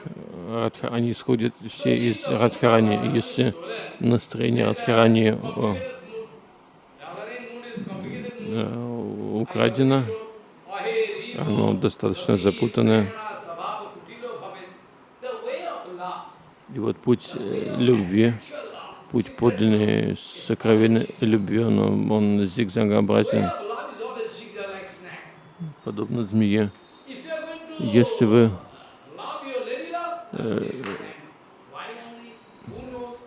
Радха. Они исходят все из Радхарани. Если настроение Радхарани э, украдено, оно достаточно запутанное. И вот путь э, любви, путь подлинной сокровенной любви, он, он зигзагообразен, Who knows?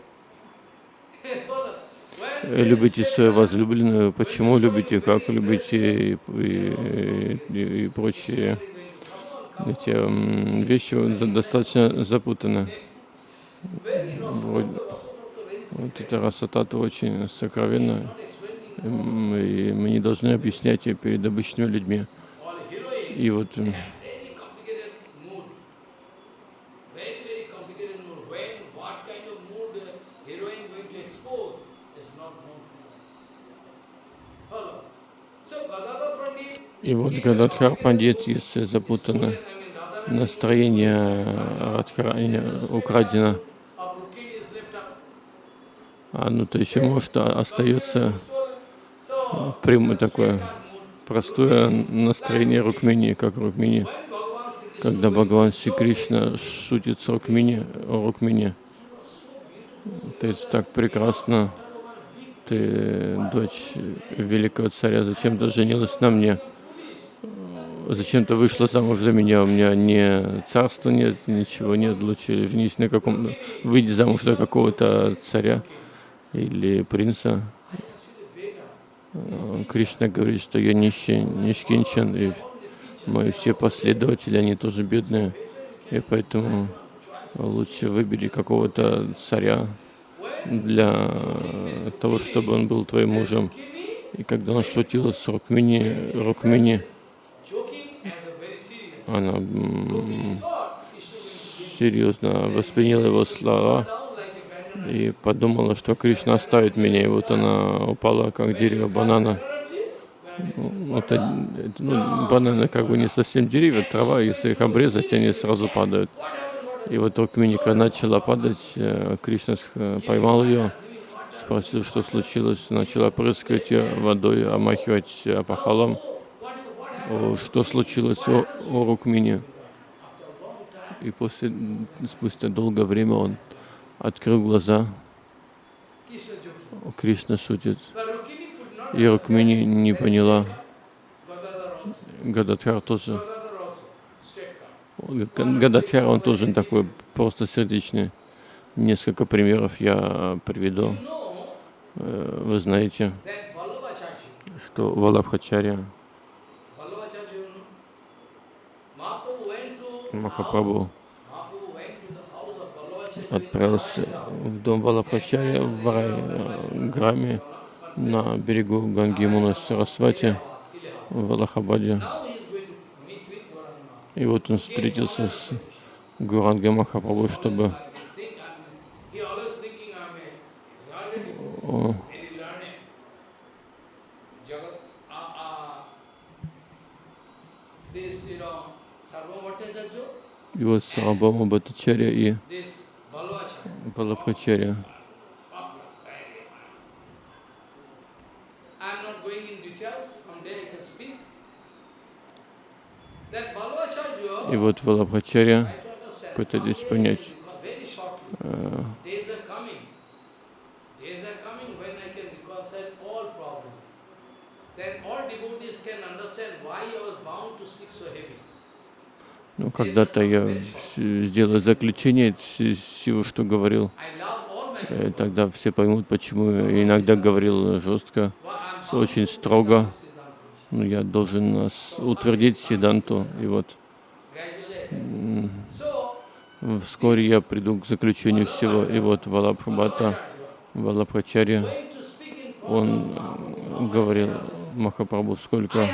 Follow. When э, любите свою возлюбленную, почему любите, как любите и, и- и- и прочие эти вещи достаточно запутаны. Вот, вот эта расатата очень сокровенна, и мы не должны объяснять ее перед обычными людьми. И вот uh, И вот Гададхар Пандит, если запутано настроение Радхарани украдено, а ну то еще может а- остается прямое такое. Простое настроение Рукмини, как Рукмини. Когда Бхагаван Шри Кришна шутит с Рукмини, Рукмини, ты так прекрасно, ты дочь великого царя, зачем ты женилась на мне? Зачем ты вышла замуж за меня? У меня ни царства нет, ничего нет, лучше женись на каком выйди замуж за какого-то царя или принца. Э, Кришна говорит, что я нищий, нищенчен, и мои все последователи, они тоже бедные, и поэтому лучше выбери какого-то царя для того, чтобы он был твоим мужем. И когда он шутил с Рукмини, Рукмини, она серьезно восприняла его слова и подумала, что Кришна оставит меня. И вот она упала, как дерево банана. Ну, Это, это, ну, бананы как бы не совсем деревья, трава, если их обрезать, они сразу падают. И вот Рукминика начала падать, э, Кришна сх- поймал ее, спросил, что случилось, начала прыскать ее водой, омахивать э, опахалом. Что случилось о, о Рукмине? И после, спустя долгое время он открыл глаза, Кришна шутит. И Рукмини не поняла. Гададхар тоже. Гададхар, он тоже такой просто сердечный. Несколько примеров я приведу. Э, Вы знаете, что Валабхачарья Махапрабху отправился в дом Валабхачарья в рай э, Граме на берегу Ганги Муна Сарасвати в Аллахабаде. И вот он встретился с Гурангой Махапрабху, чтобы I think I'm, he always thinking I'm a already о, very learned. Jagat, this, you know, Sarvabhauma Bhattacharya, и вот Сарабама Бхаттачарья и Валабхачарья. И вот Валабхачарья, пытайтесь понять, because very shortly, э, days are coming. Days are coming when I can reconcile all problems. Then all devotees can understand why I was bound to speak so heavy. Ну, когда-то я сделаю заключение всего, что говорил. My Э, Тогда все поймут, почему я иногда говорил жестко, очень строго. Siddhanta. Ну, я должен утвердить Сиданту. И вот вскоре я приду к заключению всего. И вот Валабхабхата, Валабхачарья, он говорил Махапрабху, сколько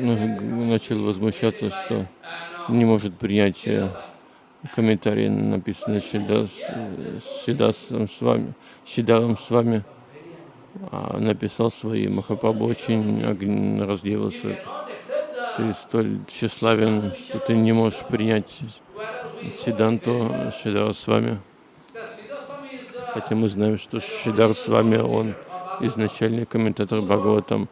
начал возмущаться, что не может принять э, комментарии, написанные Шидас, Шидасом с вами, Шидаром с вами, а написал свои. Махапрабху очень the, Ты столь тщеславен, что ты не можешь принять Сиданту Шидара с вами. Хотя мы знаем, что Шидар с вами, он изначальный комментатор Бхагаватам.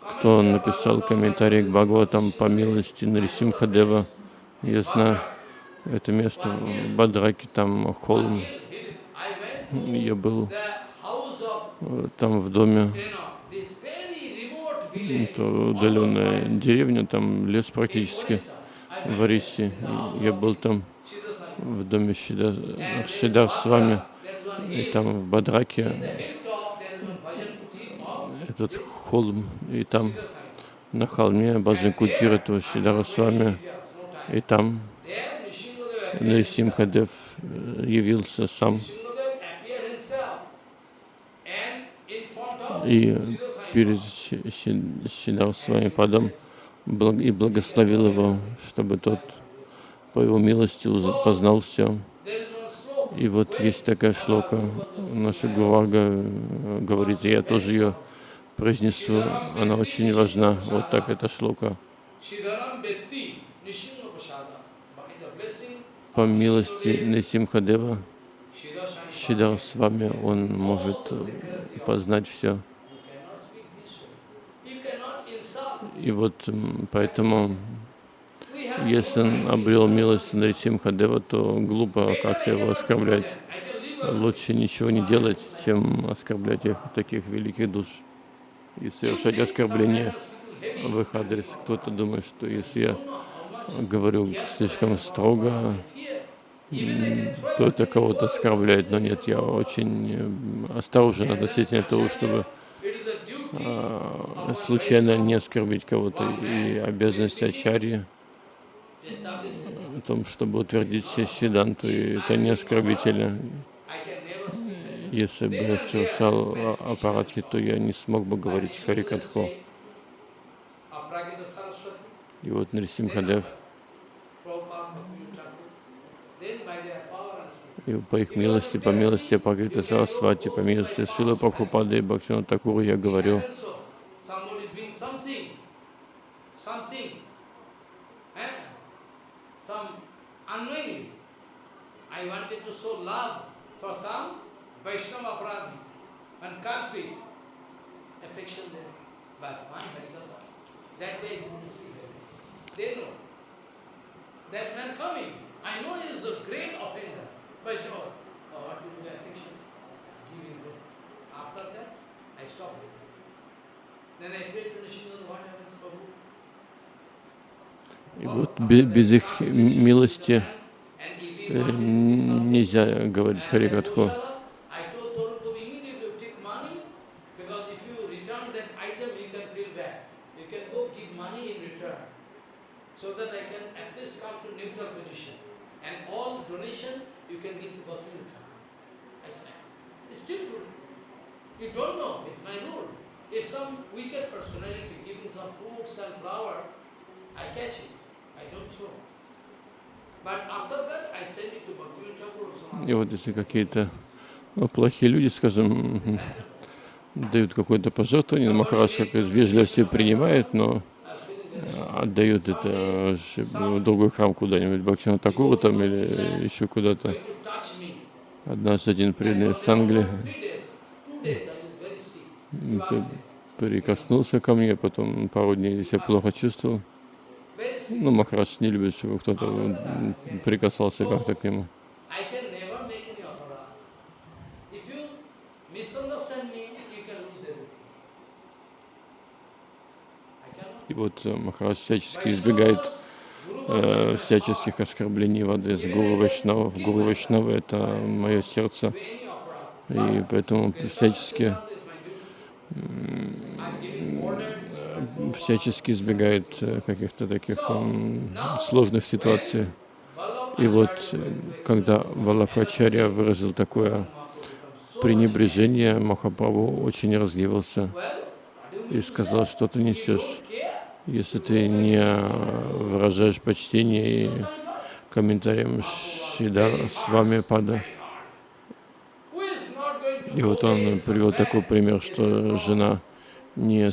Кто написал комментарий к Бхагаватам по милости Нарисимхадева, я знаю, это место в Бадраке, там холм. Я был э, там в доме, это удаленная деревня, там лес практически в Арисе. Я был там в доме Шидар, с вами, и там в Бадраке In the hilltop there is one bhajan kuti of этот холм, и там на холме Баджан Кутир этого Шидара с вами, Yes, no time. и там. Нарисимхадев э, явился сам и перед Ши- Ши- Шидар с вами падом и благословил его, чтобы тот по его милости познал все. И вот есть такая шлока, наша Гурага э, говорит, я тоже ее произнесу, она очень важна. Вот так эта шлока. По милости Siddhaswami. Шидар с вами, он может познать все. И вот поэтому, если он обрел милость Нарисимхадева, то глупо как-то его оскорблять. Лучше ничего не делать, чем оскорблять их, таких великих душ и совершать оскорбления в их адрес. Кто-то думает, что если я говорю слишком строго, то это кого-то оскорбляет. Но нет, я очень м, осторожен относительно того, чтобы а, случайно не оскорбить кого-то. И обязанность ачарьи в том, чтобы утвердить Сиданту, и это не оскорбительно. I can never speak. Если бы я совершал а- аппаратхи, то я не смог бы говорить Харикатху. И вот Нарисимхадев, и по их милости, по милости Пакрита Сарасвати, по милости Шилы Прабхупады и Бхактина Такуру я говорю, eh? I wanted to show love for some Vaishnava Aparadhi and culprit, affection there. But one Harikatha, that way he didn't speak Harikatha. They know. That man coming, I know he is a great offender. Vaishnava, oh, what to do with affection? Giving way. After that, I stopped it. Then I prayed to Nishinada, what happens, Prabhu? и вот бе- без их милости э, нельзя говорить Харикатху. I told Torun to immediately take money, because if you return that item, you can feel bad. You can go give money in return, so that I can at least come to neutral position. And all donation you can give to Bhakti return. I said, it's still true. You don't know, it's my rule. If some wicked personality giving some fruits and flower, I catch it, I don't throw. But after that, I send it to Bhakti Thakur or some И вот если какие-то плохие люди, скажем, дают какое-то пожертвование, Махарадж как из вежливости принимает, но э, отдают это в другой храм куда-нибудь, Бхактина Такуру там или еще куда-то. Однажды один преданный с Англии прикоснулся ко мне, потом пару дней себя плохо чувствовал. Ну, Махарадж не любит, чтобы кто-то прикасался как-то к нему. I can never make any opera. If you misunderstand me, you can lose everything. I cannot. И вот э, Махарадж всячески избегает э, всяческих оскорблений в адрес Гуру Вайшнава. Гуру Вайшнава — это мое сердце, и поэтому всячески всячески избегает э, каких-то таких сложных ситуаций. И вот, когда Валабхачарья выразил такое пренебрежение, Махапрабху очень you и сказал, что ты несешь? Если ты не выражаешь почтение и комментариям Шидар с вами пада. И вот он привел такой пример, что жена, не,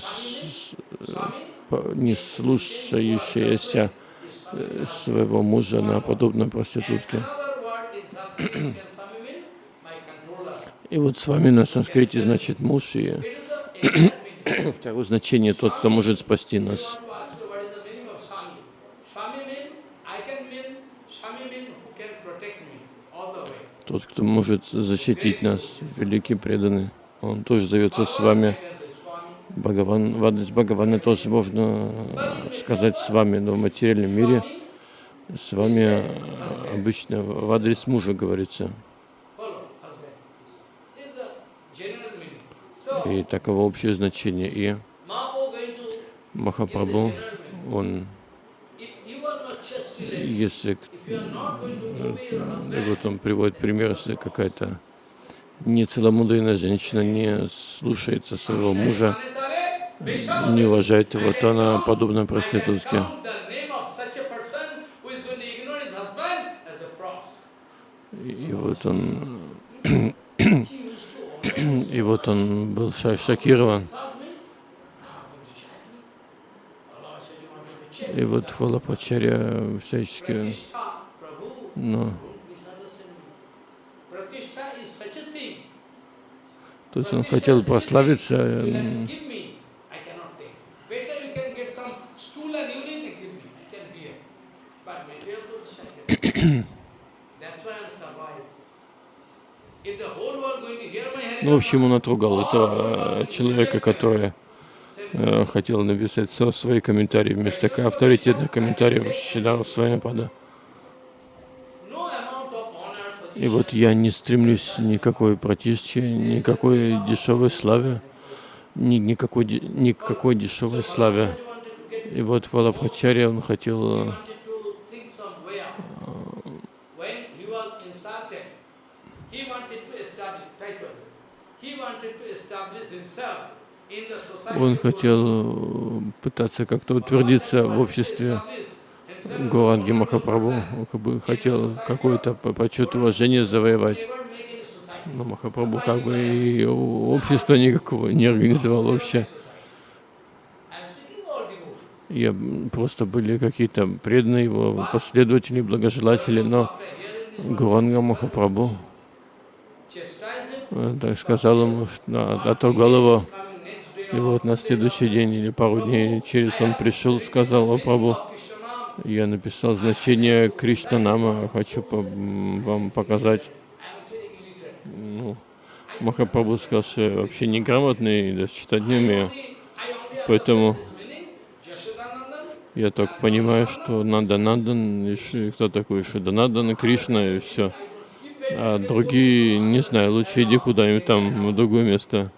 не слушающаяся э, своего мужа, она подобна And проститутке. И вот с вами на санскрите значит муж, и Второе значение тот, кто может спасти нас. Тот, кто может защитить нас, великий преданный. Он тоже зовется с вами. Бхагаван, в адрес Бхагавана тоже можно э, сказать с вами, но в материальном мире с вами э, обычно в адрес мужа говорится. И таково общее значение. И Махапрабху, он, если husband, вот он приводит пример, если какая-то нецеломудренная женщина не слушается своего мужа, не уважает его, то она подобна проститутке. И вот он, и вот он был шокирован. И вот Фалапачаря всячески, ну, то есть он хотел прославиться, ну, в общем, он отругал этого э, человека, который э, хотел написать свои комментарии вместо авторитетных комментариев Шидар Свамипада. И вот я не стремлюсь никакой протишке, никакой дешевой славе, ни, никакой, никакой дешевой славе. И вот Валабхачарья, он хотел э, When he was insulted, he wanted to establish, try to understand. he wanted to establish himself in the society. Он хотел э, пытаться как-то утвердиться в обществе Гуранги Махапрабху, как бы хотел какой-то по- почет и уважение завоевать. Но Махапрабху как бы и общества никакого не организовал вообще. М, просто были какие-то преданные его последователи, благожелатели, но Гуранга Махапрабху так сказал ему, отругал его. И вот на следующий день или пару дней через он пришел, сказал, о Прабху, я написал значение Кришна Нама, хочу по- вам показать. Ну, Махапрабху сказал, что я вообще неграмотный, даже читать не умею. Поэтому я только понимаю, что Нанда Нандан, кто такой Шиданандан, и Кришна, и все. А другие, не знаю, лучше иди куда-нибудь там, в другое место.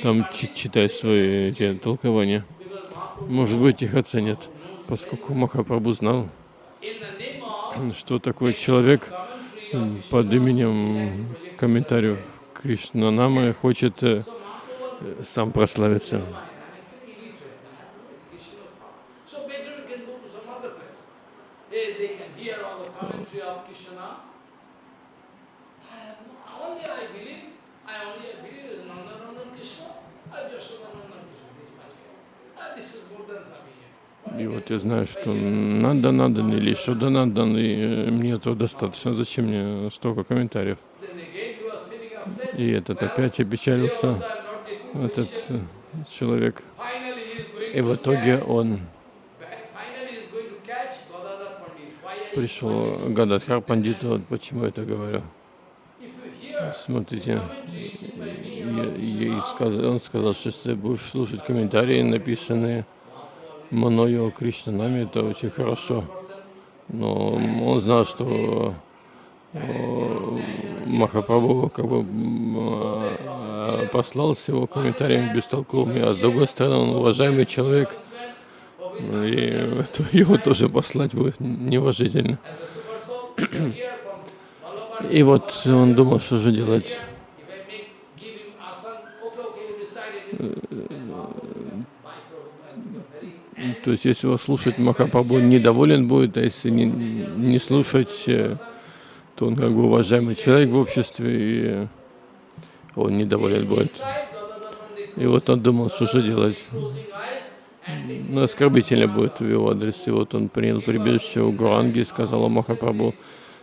Там чи- читай свои эти толкования. Может быть, их оценят. Поскольку Махапрабху знал, что такой человек под именем комментариев Кришнанамы хочет э, сам прославиться. И вот я знаю, что надо, надо, или что надо, и э, мне этого достаточно. Зачем мне столько комментариев? И этот опять опечалился, этот э, человек. И в итоге он пришел к Гададхар Пандиту, вот почему я это говорю. Смотрите, ей сказ- он сказал, что если ты будешь слушать комментарии, написанные мною о Кришнанаме, это очень хорошо. Но он знал, что о, Махапрабху как бы а, послал с его комментарием бестолковыми, а с другой стороны он уважаемый человек, и его тоже послать будет неуважительно. И вот он думал, что же делать. То есть, если его слушать, Махапрабху недоволен будет, а если не, не слушать, э, то он как бы уважаемый человек в обществе, и он недоволен будет. И вот он думал, что же делать. Ну, оскорбительно будет в его адрес. И вот он принял прибежище у Гуранги и сказал Махапрабху,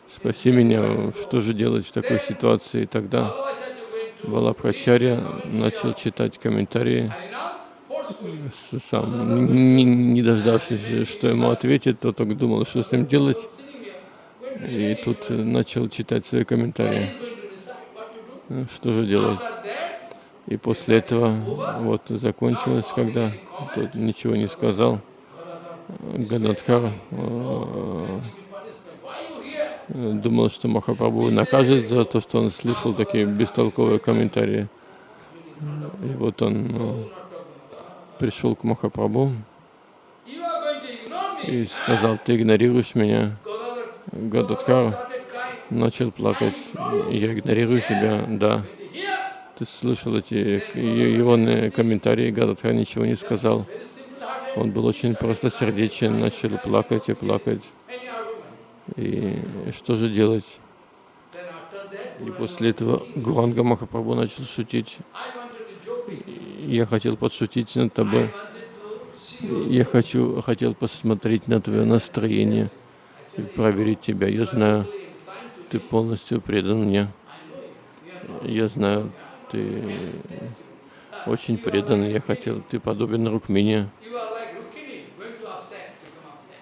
спаси меня, что же делать в такой ситуации. Тогда Балабхачарья начал читать комментарии сам, не, не дождавшись, что ему ответит, то только думал, что с ним делать. И тут начал читать свои комментарии. Что же делать? И после этого вот закончилось, когда тот ничего не сказал. Гададхар э, думал, что Махапрабху накажет за то, что он слышал такие бестолковые комментарии. И вот он э, пришел к Махапрабху и сказал, ты игнорируешь меня. Гададхар начал плакать. Я игнорирую тебя, да. Ты слышал эти его комментарии, Гададхар ничего не сказал. Он был очень просто сердечен, начал плакать и плакать. И что же делать? И после этого Гуранга Махапрабху начал шутить. Я хотел подшутить над тобой. Я хочу, хотел посмотреть на твое настроение и проверить тебя. Я знаю, ты полностью предан мне. Я знаю, ты очень предан. Я хотел, ты подобен Рукмине.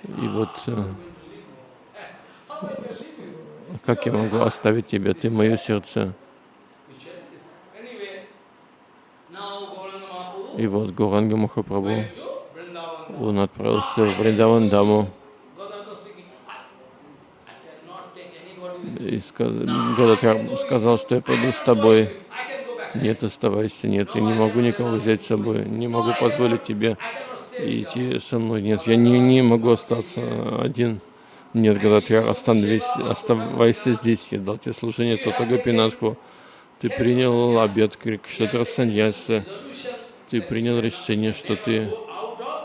И вот э, как я могу оставить тебя? Ты мое сердце. И вот Гуранга Махапрабху, он отправился в Вриндаван Даму. И сказал, Гададхар сказал, что я пойду с тобой. Нет, оставайся, нет, я не могу никого взять с собой, не могу позволить тебе идти со мной. Нет, я не, не могу остаться один. Нет, Гададхар, остановись, оставайся здесь, я дал тебе служение Татагапинатху. Ты принял обед Крикшатра Саньяса ты принял решение, что ты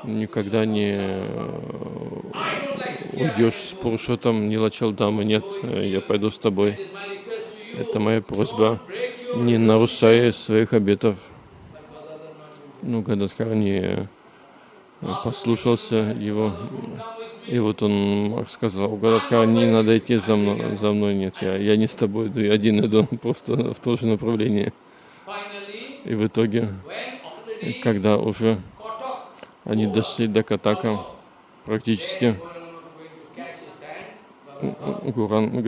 никогда не э, уйдешь с Пурушотом, не лачал дамы, нет, я пойду с тобой. Это моя просьба, не нарушая своих обетов. Ну, Гададхар не э, послушался его, и вот он сказал, Гададхар, не надо идти за мной, за мной нет, я, я не с тобой иду, я один иду, просто в то же направление. И в итоге когда уже они дошли до Катака, практически Гуран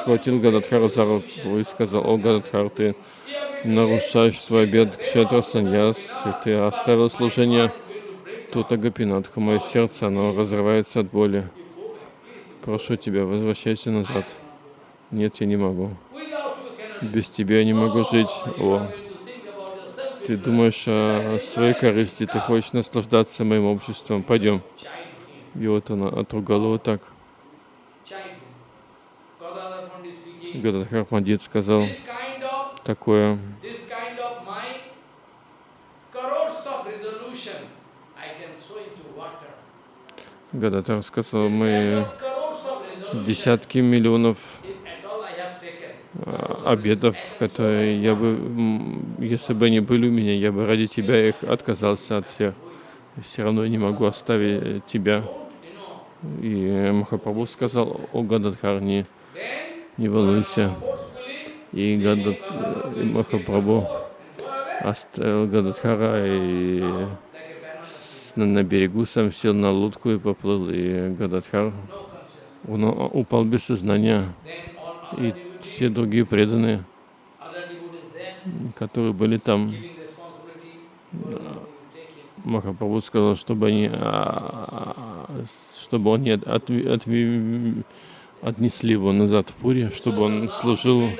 схватил Гададхара за руку и сказал, о Гададхар, ты нарушаешь свой обед Кшетра Саньяс, и ты оставил служение Тута Гапинатху. Мое сердце, оно разрывается от боли. Прошу тебя, возвращайся назад. Нет, я не могу. Без тебя я не могу жить. О, ты думаешь о своей корысти, ты хочешь наслаждаться моим обществом, пойдем. И вот она отругала вот так. Гададхар Пандит сказал такое. Гададхар сказал, мы десятки миллионов обетов, которые я бы, если бы они были у меня, я бы ради тебя их отказался от всех. Все равно я не могу оставить тебя. И Махапрабху сказал, о Гададхар, не, не волнуйся. И, Гадад, и Махапрабху оставил Гададхара и на, на берегу сам сел на лодку и поплыл. И Гададхар упал без сознания. И все другие преданные, которые были там, Махапрабху сказал, чтобы они, а, чтобы он не отви, отви, отнесли его назад в Пури, чтобы он служил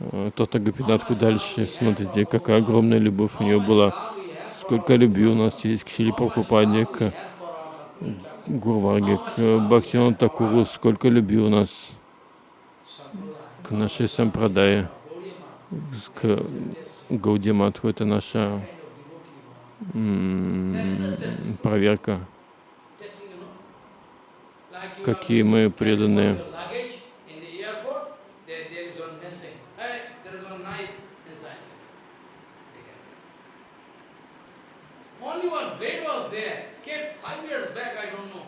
э, Тота Гопинатху дальше. Смотрите, какая огромная любовь у него была. Сколько любви у нас есть к Шили Прабхупаде, к Гурварге, к Бхактивану Такуру, сколько любви у нас к нашей сампрадае, к Гаудиматху. Это наша проверка, какие мы преданные. your luggage in the airport, there, there is one missing. Hey, there is one knife inside. They can- Only one blade was there. Kept five years back, I don't know.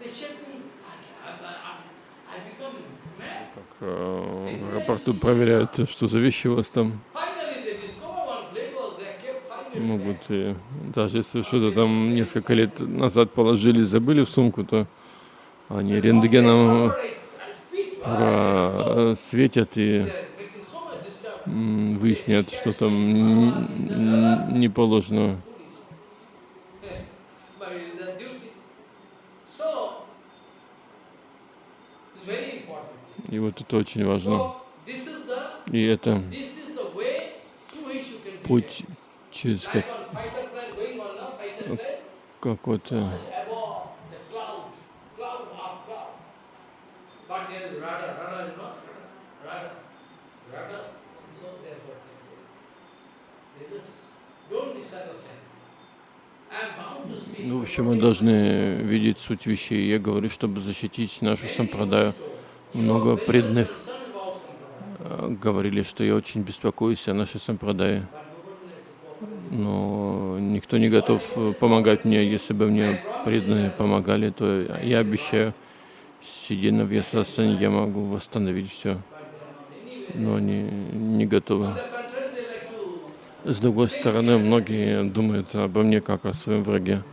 They checked me. I, I, I, I become mad. Как э, в аэропорту проверяют, что за вещи у вас там. Могут, back. и даже если что-то там несколько лет назад положили, забыли в сумку, то они рентгеном I speak, просветят и выяснят, что там н- не положено. but it is their duty. So, it's very important. И вот это очень важно. So, this is the И это this is the way through which you can путь, через Like как, on fighter plane going on now, fighter plane, как вот э, it's above the cloud, cloud half cloud. But there is rudder, rudder, you know, rudder, rudder, and so therefore, this is don't misunderstand. I am bound to speak. Ну, в общем, мы должны видеть суть вещей. Я говорю, чтобы защитить нашу сампрадаю. Много преданных э, говорили, что я очень беспокоюсь о нашей сампрадае. Но никто не готов э, помогать мне. Если бы мне преданные помогали, то я обещаю, сидя на Вьясасане, я могу восстановить все. Но они не готовы. С другой стороны, многие думают обо мне как о своем враге,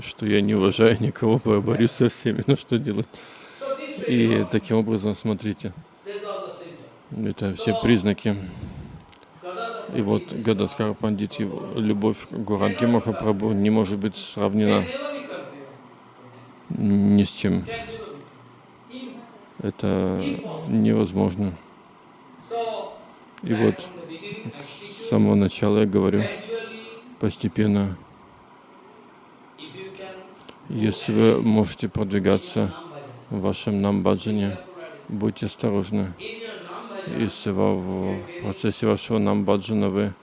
что я не уважаю никого, бо- борюсь со всеми. Ну что делать? И таким образом, смотрите, это все признаки. И вот Гададхар Пандит, любовь к Гуранги Махапрабху не может быть сравнена ни с чем. Это невозможно. И вот с самого начала я говорю, постепенно, если вы можете продвигаться в вашем намбаджане, будьте осторожны. Если в процессе вашего намбаджана вы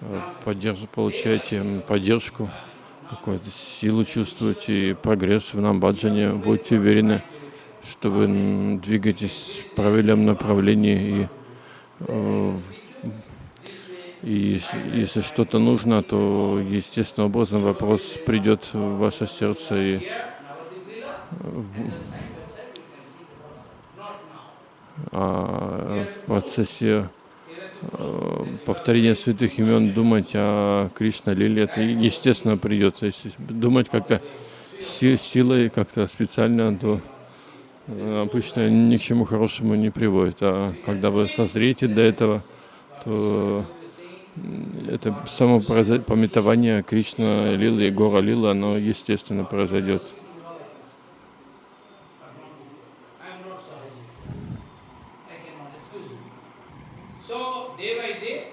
э, поддерж- получаете поддержку, какую-то силу чувствуете и прогресс в намбаджане, будьте уверены, что вы двигаетесь в правильном направлении и, э, и если, что-то нужно, то естественным образом вопрос придет в ваше сердце и а, в процессе э, повторения святых имен думать о Кришна Лиле, это естественно придется. Если думать как-то си- силой, как-то специально, то э, обычно ни к чему хорошему не приводит. А когда вы созреете до этого, то это само пометование Кришна Лилы и Гора Лила, оно естественно произойдет.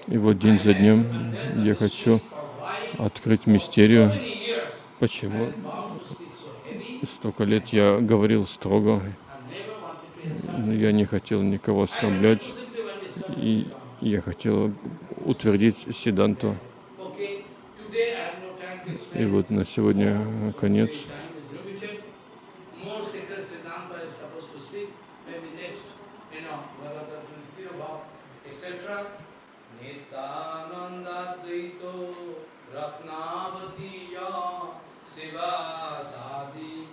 И вот день за днем я хочу открыть мистерию, почему? Столько лет я говорил строго, я не хотел никого оскорблять, и я хотел утвердить Сиданту. И вот на сегодня э, конец. Siva Sadi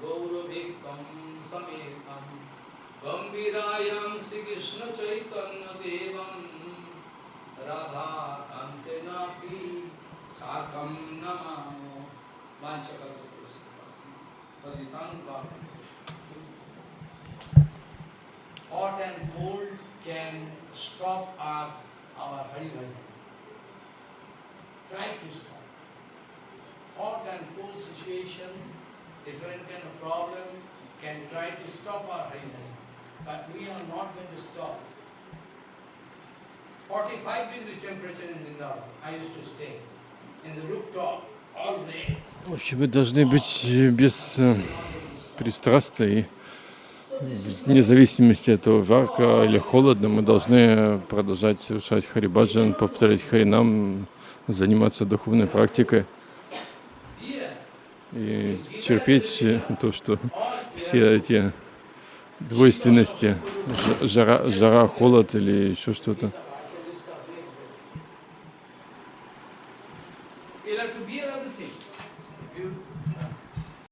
Gauravictam Sametam Gambirayam Sri Krishna Chaitanya Devam Radha Kantenapi Sakam Namamo Vanchakata Patitanva Hot and cold can stop us, our Hari Bhajan. Try to stop. Hot and cold situation different kind of problem, can try to stop our Harinam. But we are not going to stop. 45 degree temperature in Vrindavan. I used to stay in the rooftop all day. В общем, мы должны быть без э, пристрастны и вне зависимости от того, жарко или холодно, мы должны продолжать совершать харибаджан, повторять харинам, заниматься духовной практикой и терпеть то, что все эти двойственности, жара, жара, холод или еще что-то,